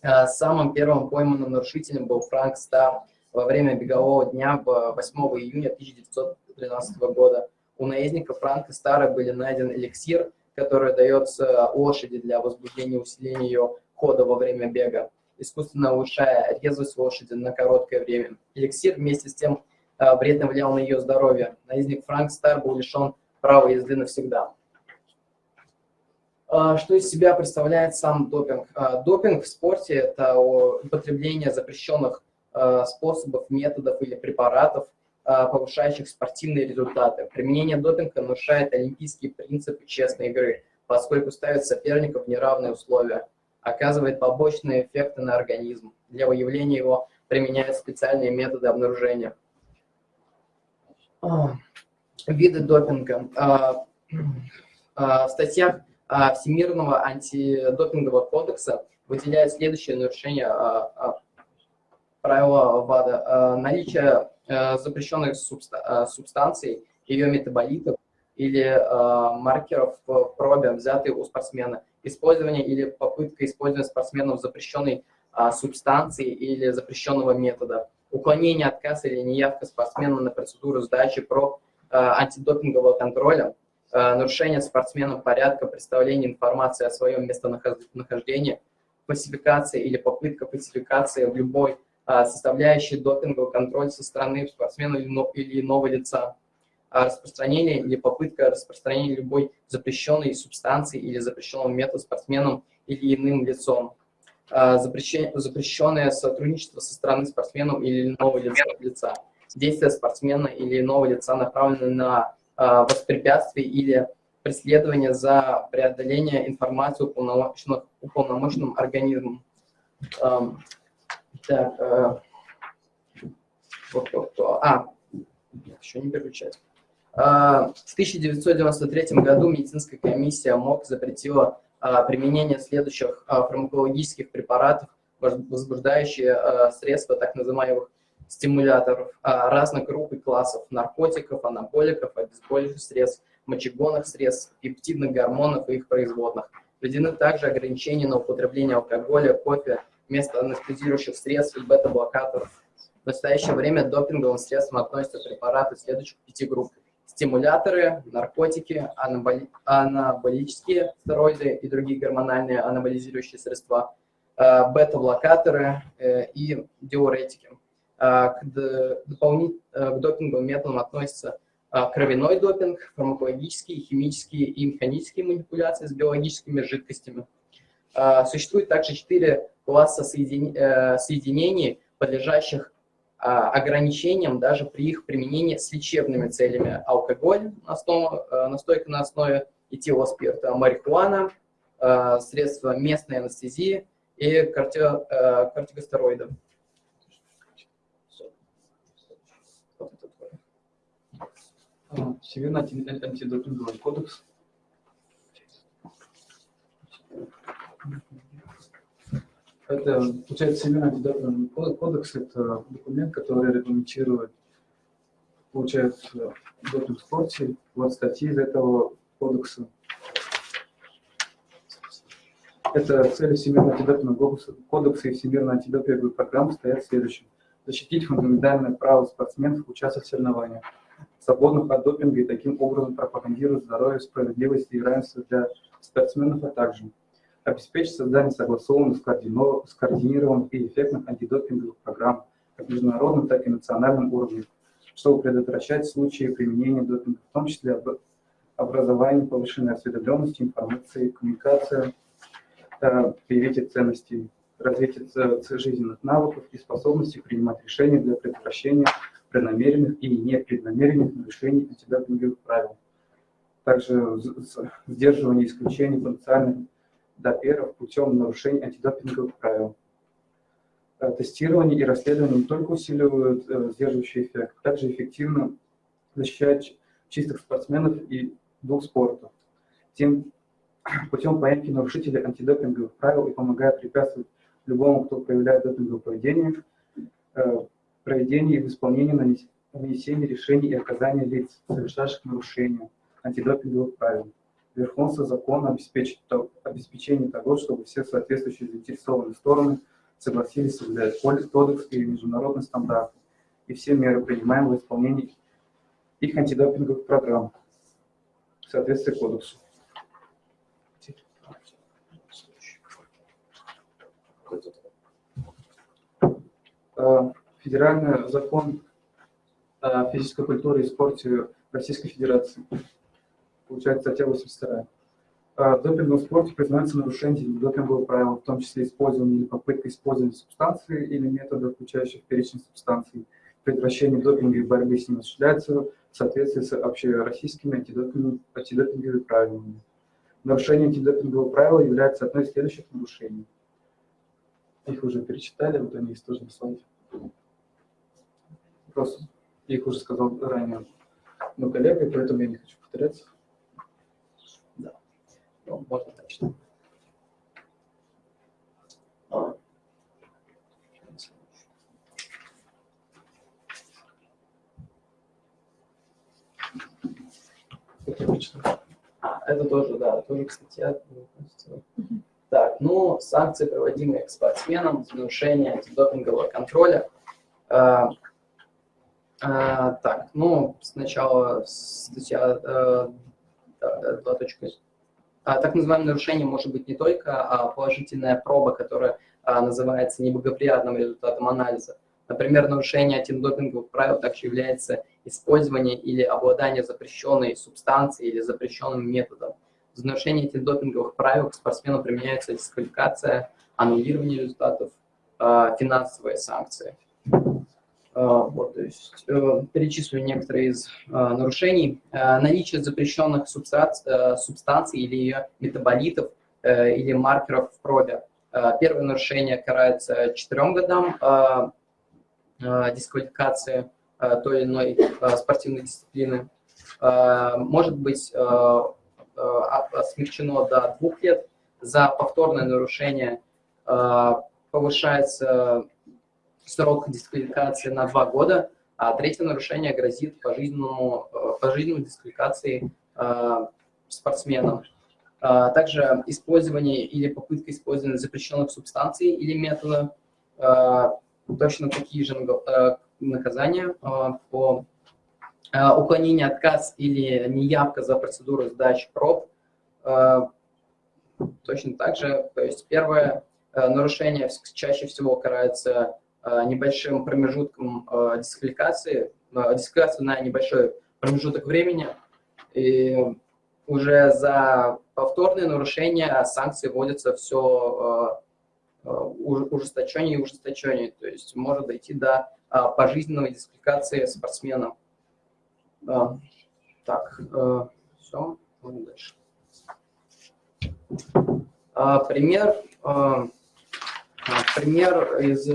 Э, Самым первым пойманным нарушителем был Франк Стар во время бегового дня в 8 июня 1913 года. У наездника Франка Стара были найден эликсир, который дается лошади для возбуждения и усиления ее хода во время бега, искусственно улучшая резвость лошади на короткое время. Эликсир вместе с тем э, вредно влиял на ее здоровье. Наездник Франк Стар был лишен права езды навсегда. А, Что из себя представляет сам допинг? А, Допинг в спорте – это употребление запрещенных способов, методов или препаратов, повышающих спортивные результаты. Применение допинга нарушает олимпийские принципы честной игры, поскольку ставит соперников в неравные условия, оказывает побочные эффекты на организм. Для выявления его применяют специальные методы обнаружения. А, Виды допинга. А, а, В статьях Всемирного антидопингового кодекса выделяют следующее нарушение правила ВАДА. Наличие запрещенных субста- субстанций, ее метаболитов или маркеров в пробе, взятые у спортсмена. Использование или попытка использования спортсменом запрещенной а, субстанции или запрещенного метода. Уклонение, отказ или неявка спортсмена на процедуру сдачи проб а, антидопингового контроля э, нарушение спортсменом порядка представления информации о своем местонахождении, фальсификация или попытка фальсификации в любой э, составляющей допингового контроля со стороны спортсмена или иного лица, распространение или попытка распространения любой запрещенной субстанции или запрещенного метода спортсменом или иным лицом, запрещенное сотрудничество со стороны спортсменов или иного лица, действия спортсмена или иного лица направлены на а, воспрепятствие или преследование за преодоление информации уполномоченным, уполномоченным организмом. Так, а, а, еще не переключать. А, в 1993 году медицинская комиссия МОК запретила применение следующих фармакологических препаратов, возбуждающие средства так называемых стимуляторов а, разных групп и классов наркотиков, анаболиков, обезболивающих средств, мочегонных средств, пептидных гормонов и их производных. Введены также ограничения на употребление алкоголя, кофе, вместо анестезирующих средств и бета-блокаторов. В настоящее время к допинговым средствам относятся препараты следующих пяти групп. Стимуляторы, наркотики, анаболи... анаболические стероиды и другие гормональные анаболизирующие средства, э, бета-блокаторы э, и диуретики. А, к, дополнит, э, к допинговым методам относятся кровяной допинг, фармакологические, химические и механические манипуляции с биологическими жидкостями. Существует также четыре класса э, соединений, подлежащих ограничениям даже при их применении с лечебными целями. Алкоголь, основа, э, настойка на основе этилоспирта, марихуана, средства местной анестезии и кортикостероиды. Всемирный антидопинговый кодекс. Это, получается, Всемирный антидопинговый кодекс – это документ, который регламентирует, получается, допинг в спорте. Вот статьи из этого кодекса. Это цели Всемирного антидопингового кодекса и Всемирной антидопинговой программы стоят следующим. Защитить фундаментальное право спортсменов участвовать в соревнованиях свободных от допинга и таким образом пропагандирует здоровье, справедливость и равенство для спортсменов, а также обеспечить создание согласованных, скоординированных и эффектных антидопинговых программ как международном, так и национальном уровне, чтобы предотвращать случаи применения допинга, в том числе образование, повышенной осведомленности, информации, коммуникация, э, привитие ценностей, развитие жизненных навыков и способностей принимать решения для предотвращения преднамеренных и непреднамеренных нарушений антидопинговых правил. Также сдерживание исключений потенциальных доперов путем нарушений антидопинговых правил. Э, тестирование и расследование не только усиливают э, сдерживающий эффект, также эффективно защищают чистых спортсменов и двух спортов. Тем путем поимки нарушителей антидопинговых правил и помогает препятствовать любому, кто проявляет допинговое поведение, э, проведении и в исполнении нанесения решений и оказания лиц, совершавших нарушения антидопинговых правил. Верховенство закона обеспечит обеспечение того, чтобы все соответствующие заинтересованные стороны согласились соблюдать кодекс и международные стандарты и все меры, принимаемые в исполнении их антидопинговых программ в соответствии кодексу. Uh, федеральный закон о физической культуре и спорте Российской Федерации. Получается статья 82. В допинговом спорте признается нарушение допингового правила, в том числе использование или попытка использования субстанции или метода, включающих перечень субстанций. Предотвращение допинга и борьбы с ним осуществляется в соответствии с общероссийскими антидопинговыми, антидопинговыми правилами. Нарушение антидопингового правила является одной из следующих нарушений. Их уже перечитали, вот они есть тоже на слайде. Просто их уже сказал ранее мой коллега, поэтому я не хочу повторяться. Ну, можно точно. А, это тоже, да, тоже, кстати, Так, ну, санкции, проводимые к спортсменам за нарушение антидопингового контроля. А, а, так, ну, сначала статья э, 2.0. А, Так называемое нарушение может быть не только а, положительная проба, которая а, называется неблагоприятным результатом анализа. Например, нарушение антидопинговых правил также является использование или обладание запрещенной субстанцией или запрещенным методом. За нарушение антидопинговых правил к спортсмену применяется дисквалификация, аннулирование результатов, а, финансовые санкции. А, Вот, то есть, э, перечислю некоторые из а, нарушений. Наличие запрещенных субстанций, э, субстанций или ее метаболитов э, или маркеров в пробе. Первое нарушение карается 4 годам дисквалификации той или иной спортивной дисциплины. Может быть смягчено до двух лет. За повторное нарушение повышается срок дисквалификации на два года, а третье нарушение грозит пожизненному, э, пожизненной дисквалификацией э, спортсменам. А Также использование или попытка использования запрещенных субстанций или метода, э, точно такие же наказания по уклонение, отказ или неявка за процедуру сдачи проб. Точно так же, то есть первое нарушение чаще всего карается небольшим промежутком э, дисквалификации, э, дисквалификацию на небольшой промежуток времени. И уже за повторные нарушения санкции вводятся все ужесточение и ужесточение. То есть может дойти до пожизненной дисквалификации спортсмена. Так, все, дальше. А, Пример, пример из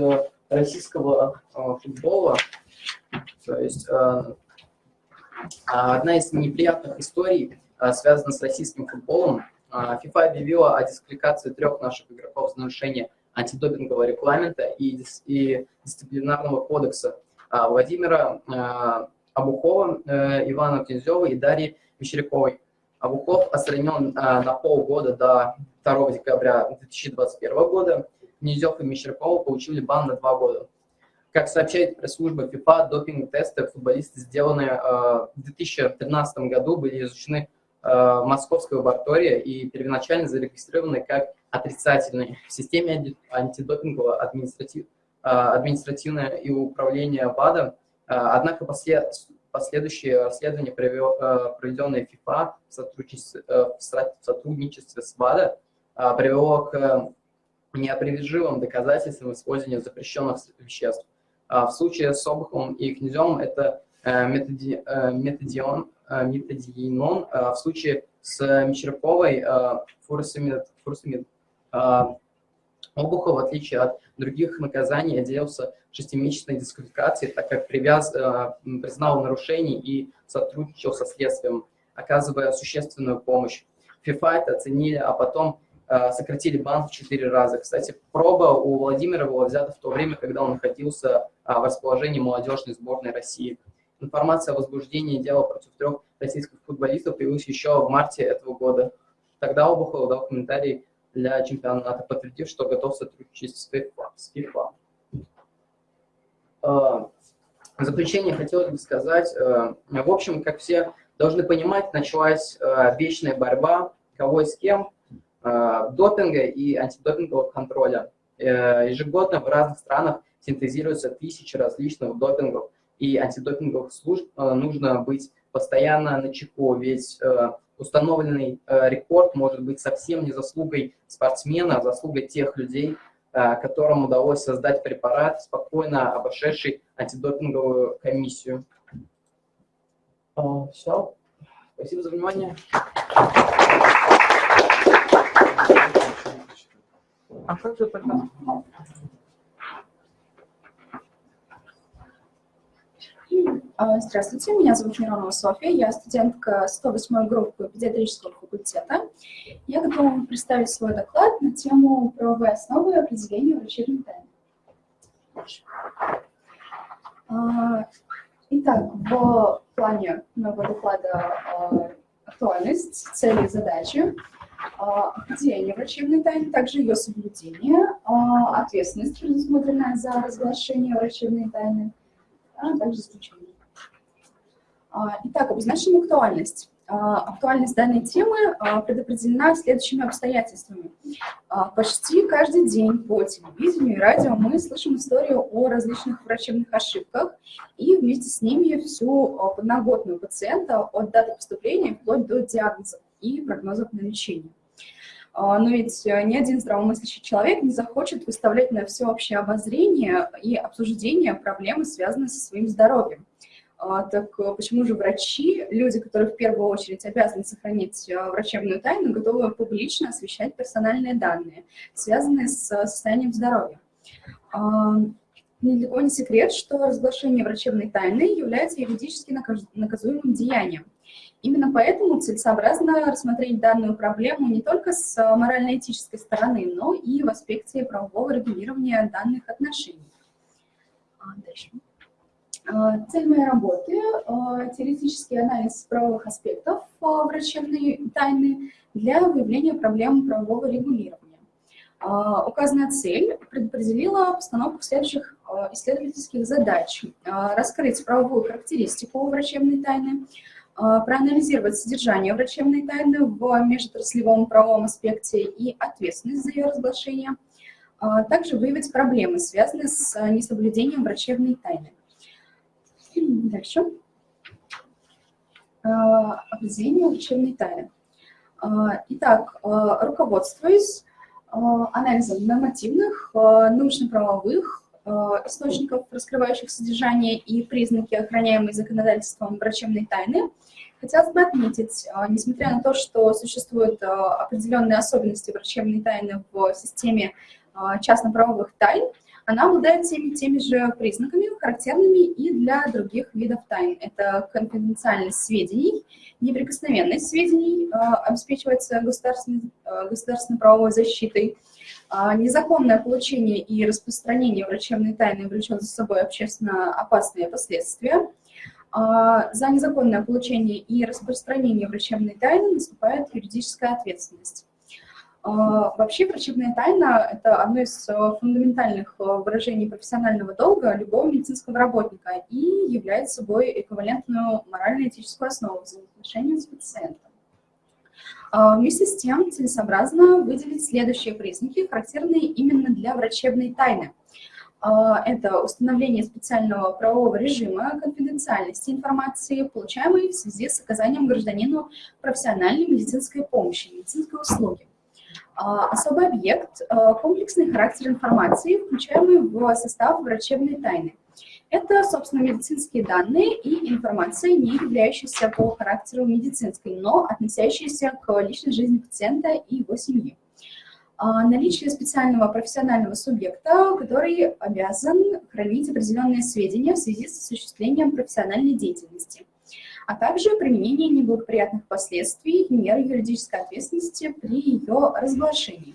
российского а, футбола. То есть а, а, одна из неприятных историй связана с российским футболом. FIFA объявила о дисквалификации трех наших игроков за нарушение антидопингового регламента и, и дисциплинарного кодекса Владимира Абухова, э, Ивана Князева и Дарьи Мещеряковой. Абухов отстранен на полгода до 2 декабря 2021 года. Князев и Мещерякова получили бан на два года. Как сообщает пресс-служба FIFA, допинг-тесты футболисты, сделанные э, в 2013 году, были изучены э, московской лаборатории и первоначально зарегистрированы как отрицательные. В системе анти- антидопингового административ- э, административное и управление ВАДА, э, однако после- последующее расследование, провел- э, проведенное FIFA в сотрудничестве, э, в сотрудничестве с ВАДА, э, привело к неопровержимым доказательствам использования запрещенных веществ. А В случае с Обуховым и Князевым это э, методи- э, метадион, э, а в случае с Мещеряковой фуросемид. фуросемид. А Обухов, в отличие от других наказаний, отделался шестимесячной дисквалификацией, так как привяз, признал нарушение и сотрудничал со следствием, оказывая существенную помощь. ФИФА это оценили, а потом сократили бан в четыре раза. Кстати, проба у Владимира была взята в то время, когда он находился а, в расположении молодежной сборной России. Информация о возбуждении дела против трех российских футболистов появилась еще в марте этого года. Тогда Обухов дал комментарий для чемпионата, подтвердив, что готов сотрудничать с FIFA. С FIFA. А, В заключение хотелось бы сказать, э, в общем, как все должны понимать, началась э, вечная борьба, кого и с кем, э, допинга и антидопингового контроля. Э, Ежегодно в разных странах синтезируются тысячи различных допингов и антидопинговых служб. Э, Нужно быть постоянно на чеку, ведь э, установленный э, рекорд может быть совсем не заслугой спортсмена, а заслугой тех людей, э, которым удалось создать препарат, спокойно обошедший антидопинговую комиссию. Все. Спасибо за внимание. А как же тогда? А, Здравствуйте, меня зовут Миронова Софья, я студентка 108 группы педиатрического факультета. Я готова вам представить свой доклад на тему правовые основы определения врачебной тайны. А, Итак, в плане моего доклада а, актуальность, цели и задачи, а, определение врачебной тайны, также ее соблюдение, а, ответственность, предусмотренная за разглашение врачебной тайны, а также исключение. А, Итак, обозначим актуальность. актуальность данной темы предопределена следующими обстоятельствами. Почти каждый день по телевидению и радио мы слышим историю о различных врачебных ошибках и вместе с ними всю подноготную пациента от даты поступления вплоть до диагнозов и прогнозов на лечение. Но ведь ни один здравомыслящий человек не захочет выставлять на всеобщее обозрение и обсуждение проблемы, связанные со своим здоровьем. А, так э, почему же врачи, люди, которые в первую очередь обязаны сохранить э, врачебную тайну, готовы публично освещать персональные данные, связанные с состоянием здоровья? А, Недалеко не секрет, что разглашение врачебной тайны является юридически наказуемым деянием. Именно поэтому целесообразно рассмотреть данную проблему не только с морально-этической стороны, но и в аспекте правового регулирования данных отношений. А, дальше. А, цель моей работы а, – теоретический анализ правовых аспектов врачебной тайны для выявления проблем правового регулирования. Указанная цель предопределила постановку следующих исследовательских задач. Раскрыть правовую характеристику врачебной тайны, проанализировать содержание врачебной тайны в межотраслевом правовом аспекте и ответственность за ее разглашение, также выявить проблемы, связанные с несоблюдением врачебной тайны. Дальше. А, определение учебной тайны. А, итак, а, руководствуясь анализом нормативных, научно-правовых источников, раскрывающих содержание и признаки, охраняемые законодательством врачебной тайны, хотелось бы отметить, несмотря на то, что существуют определенные особенности врачебной тайны в системе частно-правовых тайн, она обладает всеми теми же признаками, характерными и для других видов тайн. Это конфиденциальность сведений, неприкосновенность сведений э, обеспечивается государственной, э, государственной правовой защитой, э, незаконное получение и распространение врачебной тайны влечет за собой общественно опасные последствия. За незаконное получение и распространение врачебной тайны наступает юридическая ответственность. А, вообще врачебная тайна – это одно из э, фундаментальных э, выражений профессионального долга любого медицинского работника и является собой эквивалентную морально-этическую основу взаимоотношений с пациентом. А, вместе с тем целесообразно выделить следующие признаки, характерные именно для врачебной тайны. А, это установление специального правового режима конфиденциальности информации, получаемой в связи с оказанием гражданину профессиональной медицинской помощи, медицинской услуги. А, особый объект комплексный характер информации, включаемый в состав врачебной тайны. Это, собственно, медицинские данные и информация, не являющаяся по характеру медицинской, но относящаяся к личной жизни пациента и его семьи. А, наличие специального профессионального субъекта, который обязан хранить определенные сведения в связи с осуществлением профессиональной деятельности – а также применение неблагоприятных последствий и мер юридической ответственности при ее разглашении.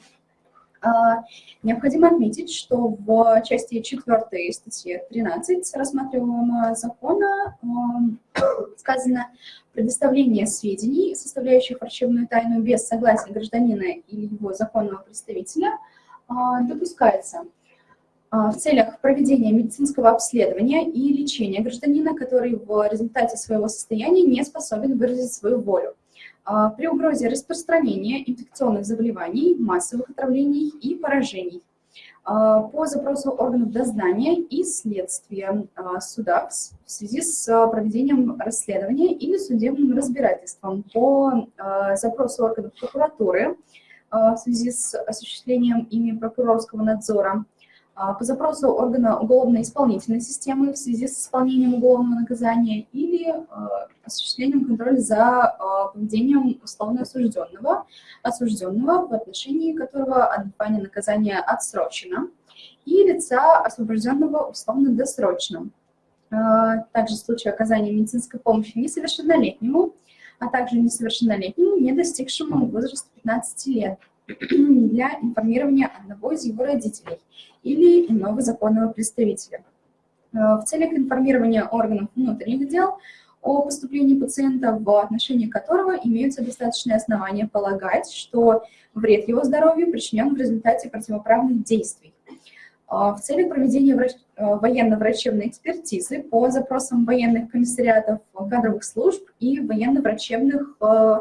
А, необходимо отметить, что в части 4 статьи 13 рассматриваемого закона <coughs> сказано предоставление сведений, составляющих врачебную тайну без согласия гражданина или его законного представителя, а, допускается а, в целях проведения медицинского обследования и лечения гражданина, который в результате своего состояния не способен выразить свою волю. А, при угрозе распространения инфекционных заболеваний, массовых отравлений и поражений. А, по запросу органов дознания и следствия суда в связи с проведением расследования или судебным разбирательством. По запросу органов прокуратуры в связи с осуществлением ими прокурорского надзора а, по запросу органа уголовно-исполнительной системы в связи с исполнением уголовного наказания или а, осуществлением контроля за а, поведением условно осужденного, осужденного, в отношении которого отбывание наказания отсрочено, и лица, освобожденного условно-досрочно. Также в случае оказания медицинской помощи несовершеннолетнему, а также несовершеннолетнему, не достигшему возраста 15 лет, для информирования одного из его родителей или иного законного представителя. Э, в целях информирования органов внутренних дел о поступлении пациента, в отношении которого имеются достаточные основания полагать, что вред его здоровью причинен в результате противоправных действий. а, в целях проведения врач- э, военно-врачебной экспертизы по запросам военных комиссариатов кадровых служб и военно-врачебных э,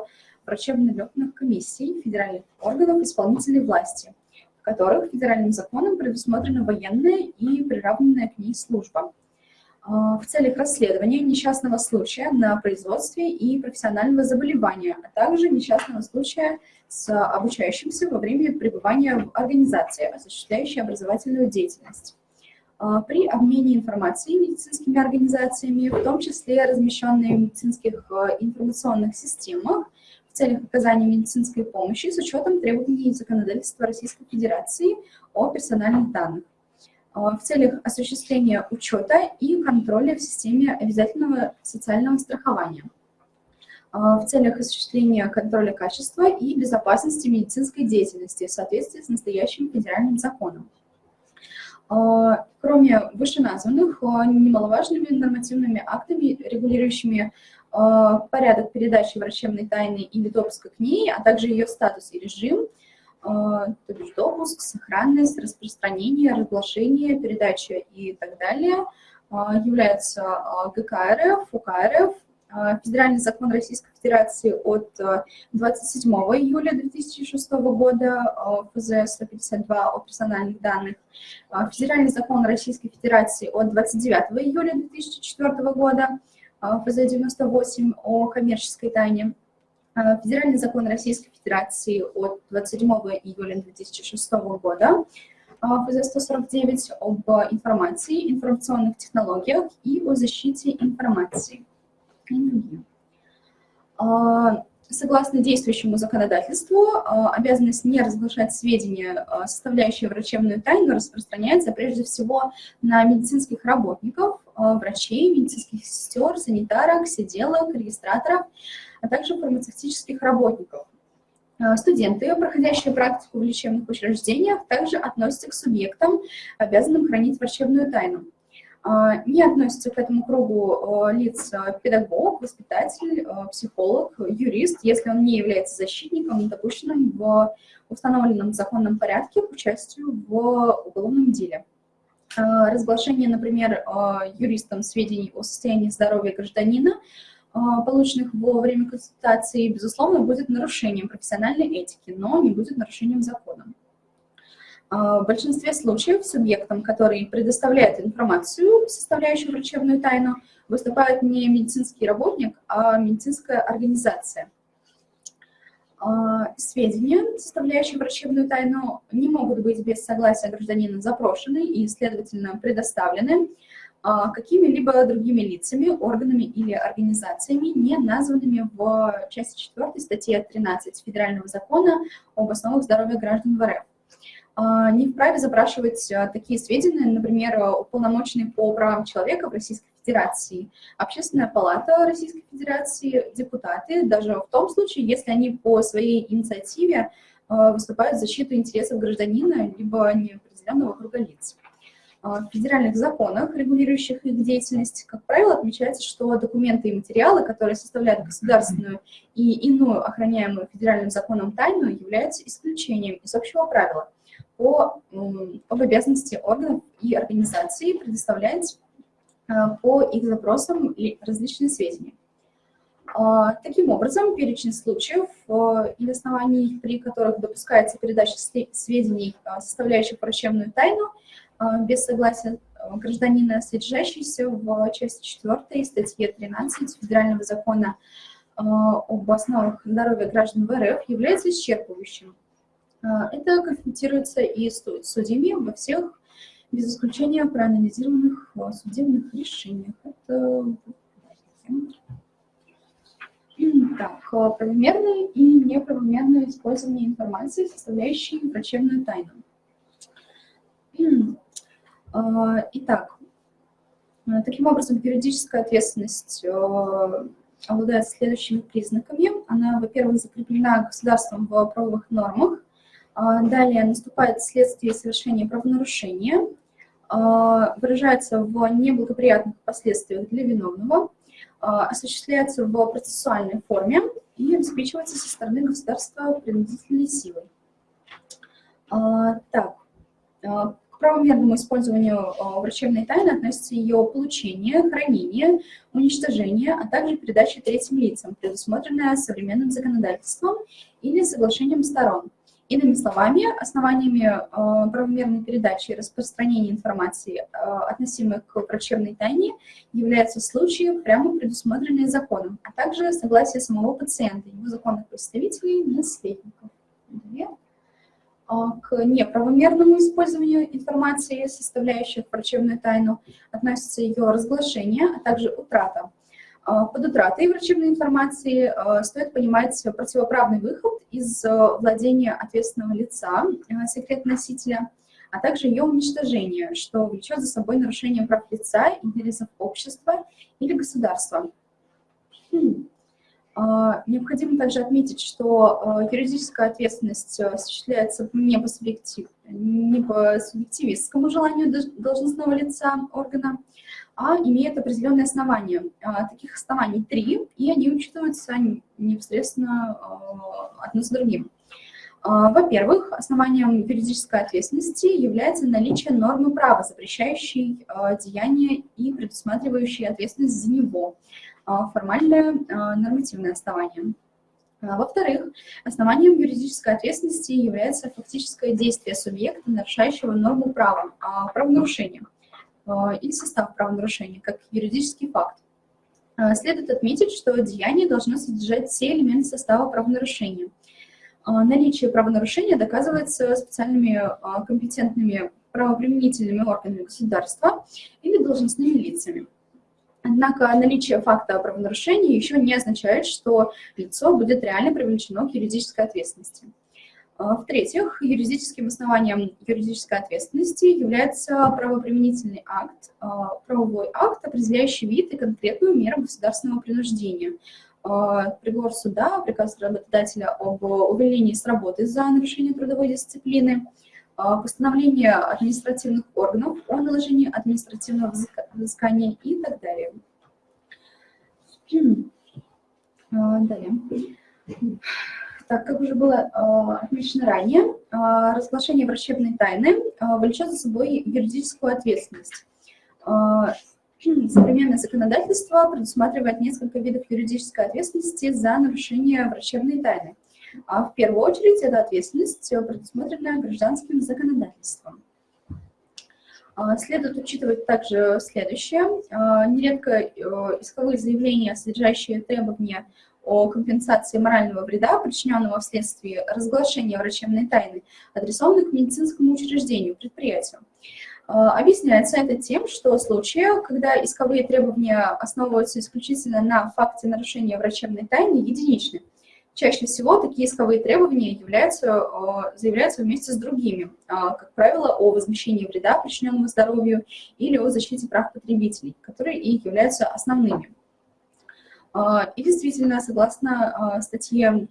врачебно-летных комиссий федеральных органов исполнительной власти, в которых федеральным законом предусмотрена военная и приравненная к ней служба а, в целях расследования несчастного случая на производстве и профессионального заболевания, а также несчастного случая с обучающимся во время пребывания в организации, осуществляющей образовательную деятельность. А, При обмене информацией медицинскими организациями, в том числе размещенные в медицинских э, информационных системах, целях оказания медицинской помощи с учетом требований законодательства Российской Федерации о персональных данных а, в целях осуществления учета и контроля в системе обязательного социального страхования, а, в целях осуществления контроля качества и безопасности медицинской деятельности в соответствии с настоящим федеральным законом. А, Кроме вышеназванных, немаловажными нормативными актами, регулирующими порядок передачи врачебной тайны или допуска к ней, а также ее статус и режим, то бишь допуск, сохранность, распространение, разглашение, передача и так далее, являются ГК РФ, УК РФ, Федеральный закон Российской Федерации от 27 июля 2006 года, ФЗ 152 о персональных данных, Федеральный закон Российской Федерации от 29 июля 2004 года, ФЗ 98 о коммерческой тайне, Федеральный закон Российской Федерации от 27 июля 2006 года, ФЗ-149 об информации, информационных технологиях и о защите информации. Согласно действующему законодательству, обязанность не разглашать сведения, составляющие врачебную тайну, распространяется прежде всего на медицинских работников, врачей, медицинских сестер, санитарок, сиделок, регистраторов, а также фармацевтических работников. Студенты, проходящие практику в лечебных учреждениях, также относятся к субъектам, обязанным хранить врачебную тайну. Не относятся к этому кругу лиц педагог, воспитатель, психолог, юрист, если он не является защитником, допущенным в установленном законном порядке к участию в уголовном деле. Разглашение, например, юристом сведений о состоянии здоровья гражданина полученных во время консультации, безусловно, будет нарушением профессиональной этики, но не будет нарушением закона. В большинстве случаев субъектом, который предоставляет информацию, составляющую врачебную тайну, выступает не медицинский работник, а медицинская организация. Сведения, составляющие врачебную тайну, не могут быть без согласия гражданина запрошены и, следовательно, предоставлены какими-либо другими лицами, органами или организациями, не названными в части 4 статьи 13 Федерального закона об основах здоровья граждан в РФ. Не вправе запрашивать такие сведения, например, уполномоченный по правам человека в Российской Федерации, Общественная палата Российской Федерации, депутаты, даже в том случае, если они по своей инициативе выступают в защиту интересов гражданина либо неопределенного круга лиц. В федеральных законах, регулирующих их деятельность, как правило, отмечается, что документы и материалы, которые составляют государственную и иную охраняемую федеральным законом тайну, являются исключением из общего правила по, об обязанности органов и организаций предоставлять по их запросам различные сведения. Таким образом, перечень случаев и оснований, при которых допускается передача сведений, составляющих врачебную тайну, без согласия гражданина, содержащийся в части 4 статьи 13 Федерального закона об основах здоровья граждан в РФ, является исчерпывающим. Это конфронтируется и с судьями во всех, без исключения проанализированных судебных решениях. Это так, правомерное и неправомерное использование информации, составляющей врачебную тайну. Итак, таким образом, юридическая ответственность обладает следующими признаками. Она, во-первых, закреплена государством в правовых нормах. Далее наступает следствие совершения правонарушения, выражается в неблагоприятных последствиях для виновного, осуществляется в процессуальной форме и обеспечивается со стороны государства принудительной силой. Так, к правомерному использованию врачебной тайны относится ее получение, хранение, уничтожение, а также передача третьим лицам, предусмотренная современным законодательством или соглашением сторон. Иными словами, основаниями э, правомерной передачи и распространения информации, э, относимой к врачебной тайне, являются случаи, прямо предусмотренные законом, а также согласие самого пациента, его законных представителей, наследников. Далее. А, к неправомерному использованию информации, составляющих врачебную тайну, относится ее разглашение, а также утрата. А, под утратой врачебной информации а, стоит понимать противоправный выход из владения ответственного лица, секрет-носителя, а также ее уничтожение, что влечет за собой нарушение прав лица, интересов общества или государства. Хм. А, необходимо также отметить, что а, юридическая ответственность а, осуществляется не по, субъектив, не по субъективистскому желанию должностного лица органа, а имеет определенные основания. Таких оснований три, и они учитываются непосредственно одно с другим. Во-первых, основанием юридической ответственности является наличие нормы права, запрещающей деяние и предусматривающей ответственность за него – а, формальное а, нормативное основание. А, во-вторых, основанием юридической ответственности является фактическое действие субъекта, нарушающего норму права, правонарушения или состав правонарушения, как юридический факт. Следует отметить, что деяние должно содержать все элементы состава правонарушения. Наличие правонарушения доказывается специальными компетентными правоприменительными органами государства или должностными лицами. Однако наличие факта правонарушения еще не означает, что лицо будет реально привлечено к юридической ответственности. А, в-третьих, юридическим основанием юридической ответственности является правоприменительный акт, а, правовой акт, определяющий вид и конкретную меру государственного принуждения. А, приговор суда, приказ работодателя об увольнении с работы за нарушение трудовой дисциплины – постановление административных органов о наложении административного взыскания и так далее. Далее. Так, как уже было а, отмечено ранее, разглашение врачебной тайны влечет за собой юридическую ответственность. Современное законодательство предусматривает несколько видов юридической ответственности за нарушение врачебной тайны. А в первую очередь это ответственность, предусмотренная гражданским законодательством. Следует учитывать также следующее. Нередко э, исковые заявления, содержащие требования о компенсации морального вреда, причиненного вследствие разглашения врачебной тайны, адресованы к медицинскому учреждению, предприятию. А, объясняется это тем, что случаи, когда исковые требования основываются исключительно на факте нарушения врачебной тайны, единичны. Чаще всего такие исковые требования являются, э, заявляются вместе с другими, а, как правило, о возмещении вреда, причиненного здоровью, или о защите прав потребителей, которые и являются основными. А, и действительно, согласно а, статье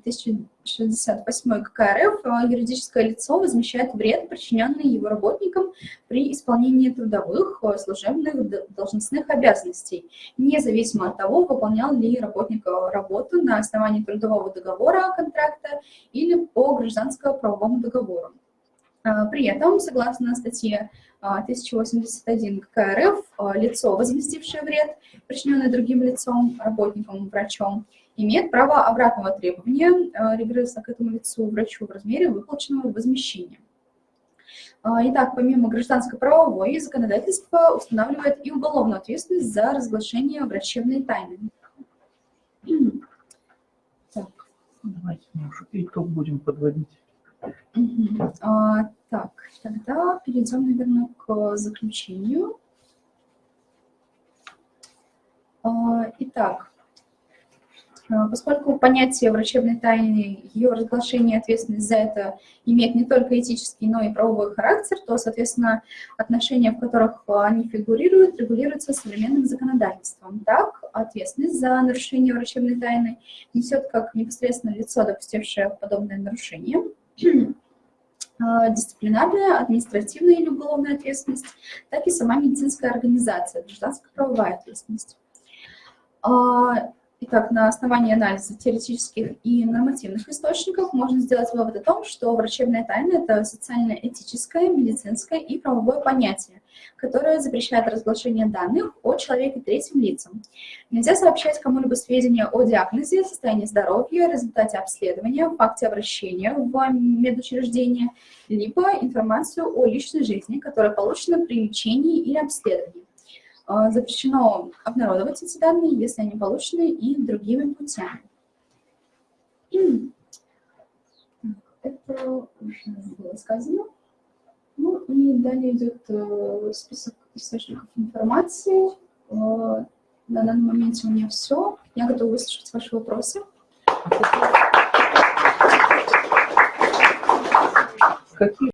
1068 КК РФ а, юридическое лицо возмещает вред, причиненный его работникам при исполнении трудовых, а, служебных, должностных обязанностей, независимо от того, выполнял ли работник а, работу на основании трудового договора, контракта или по гражданско-правовому договору. При этом, согласно статье 1081 КК РФ, лицо, возместившее вред, причиненный другим лицом, работником, врачом, имеет право обратного требования э, регресса к этому лицу врачу в размере выплаченного возмещения. А, итак, помимо гражданско-правовой, законодательство устанавливает и уголовную ответственность за разглашение врачебной тайны. Так. Давайте мы уже итог будем подводить. Угу. А, так, тогда перейдем, наверное, к заключению. А, итак, а, поскольку понятие врачебной тайны, ее разглашение и ответственность за это имеет не только этический, но и правовой характер, то, соответственно, отношения, в которых они фигурируют, регулируются современным законодательством. Так, ответственность за нарушение врачебной тайны несет как непосредственно лицо, допустившее подобное нарушение, а, дисциплинарная, административная или уголовная ответственность, так и сама медицинская организация, гражданско-правовая ответственность. Итак, на основании анализа теоретических и нормативных источников можно сделать вывод о том, что врачебная тайна – это социально-этическое, медицинское и правовое понятие, которое запрещает разглашение данных о человеке третьим лицам. Нельзя сообщать кому-либо сведения о диагнозе, состоянии здоровья, результате обследования, факте обращения в медучреждение, либо информацию о личной жизни, которая получена при лечении или обследовании. А, Запрещено обнародовать эти данные, если они получены и другими путями. Это уже было сказано. Ну и далее идет э, список источников информации. Э, На данный момент у меня все. Я готова выслушать ваши вопросы. Какие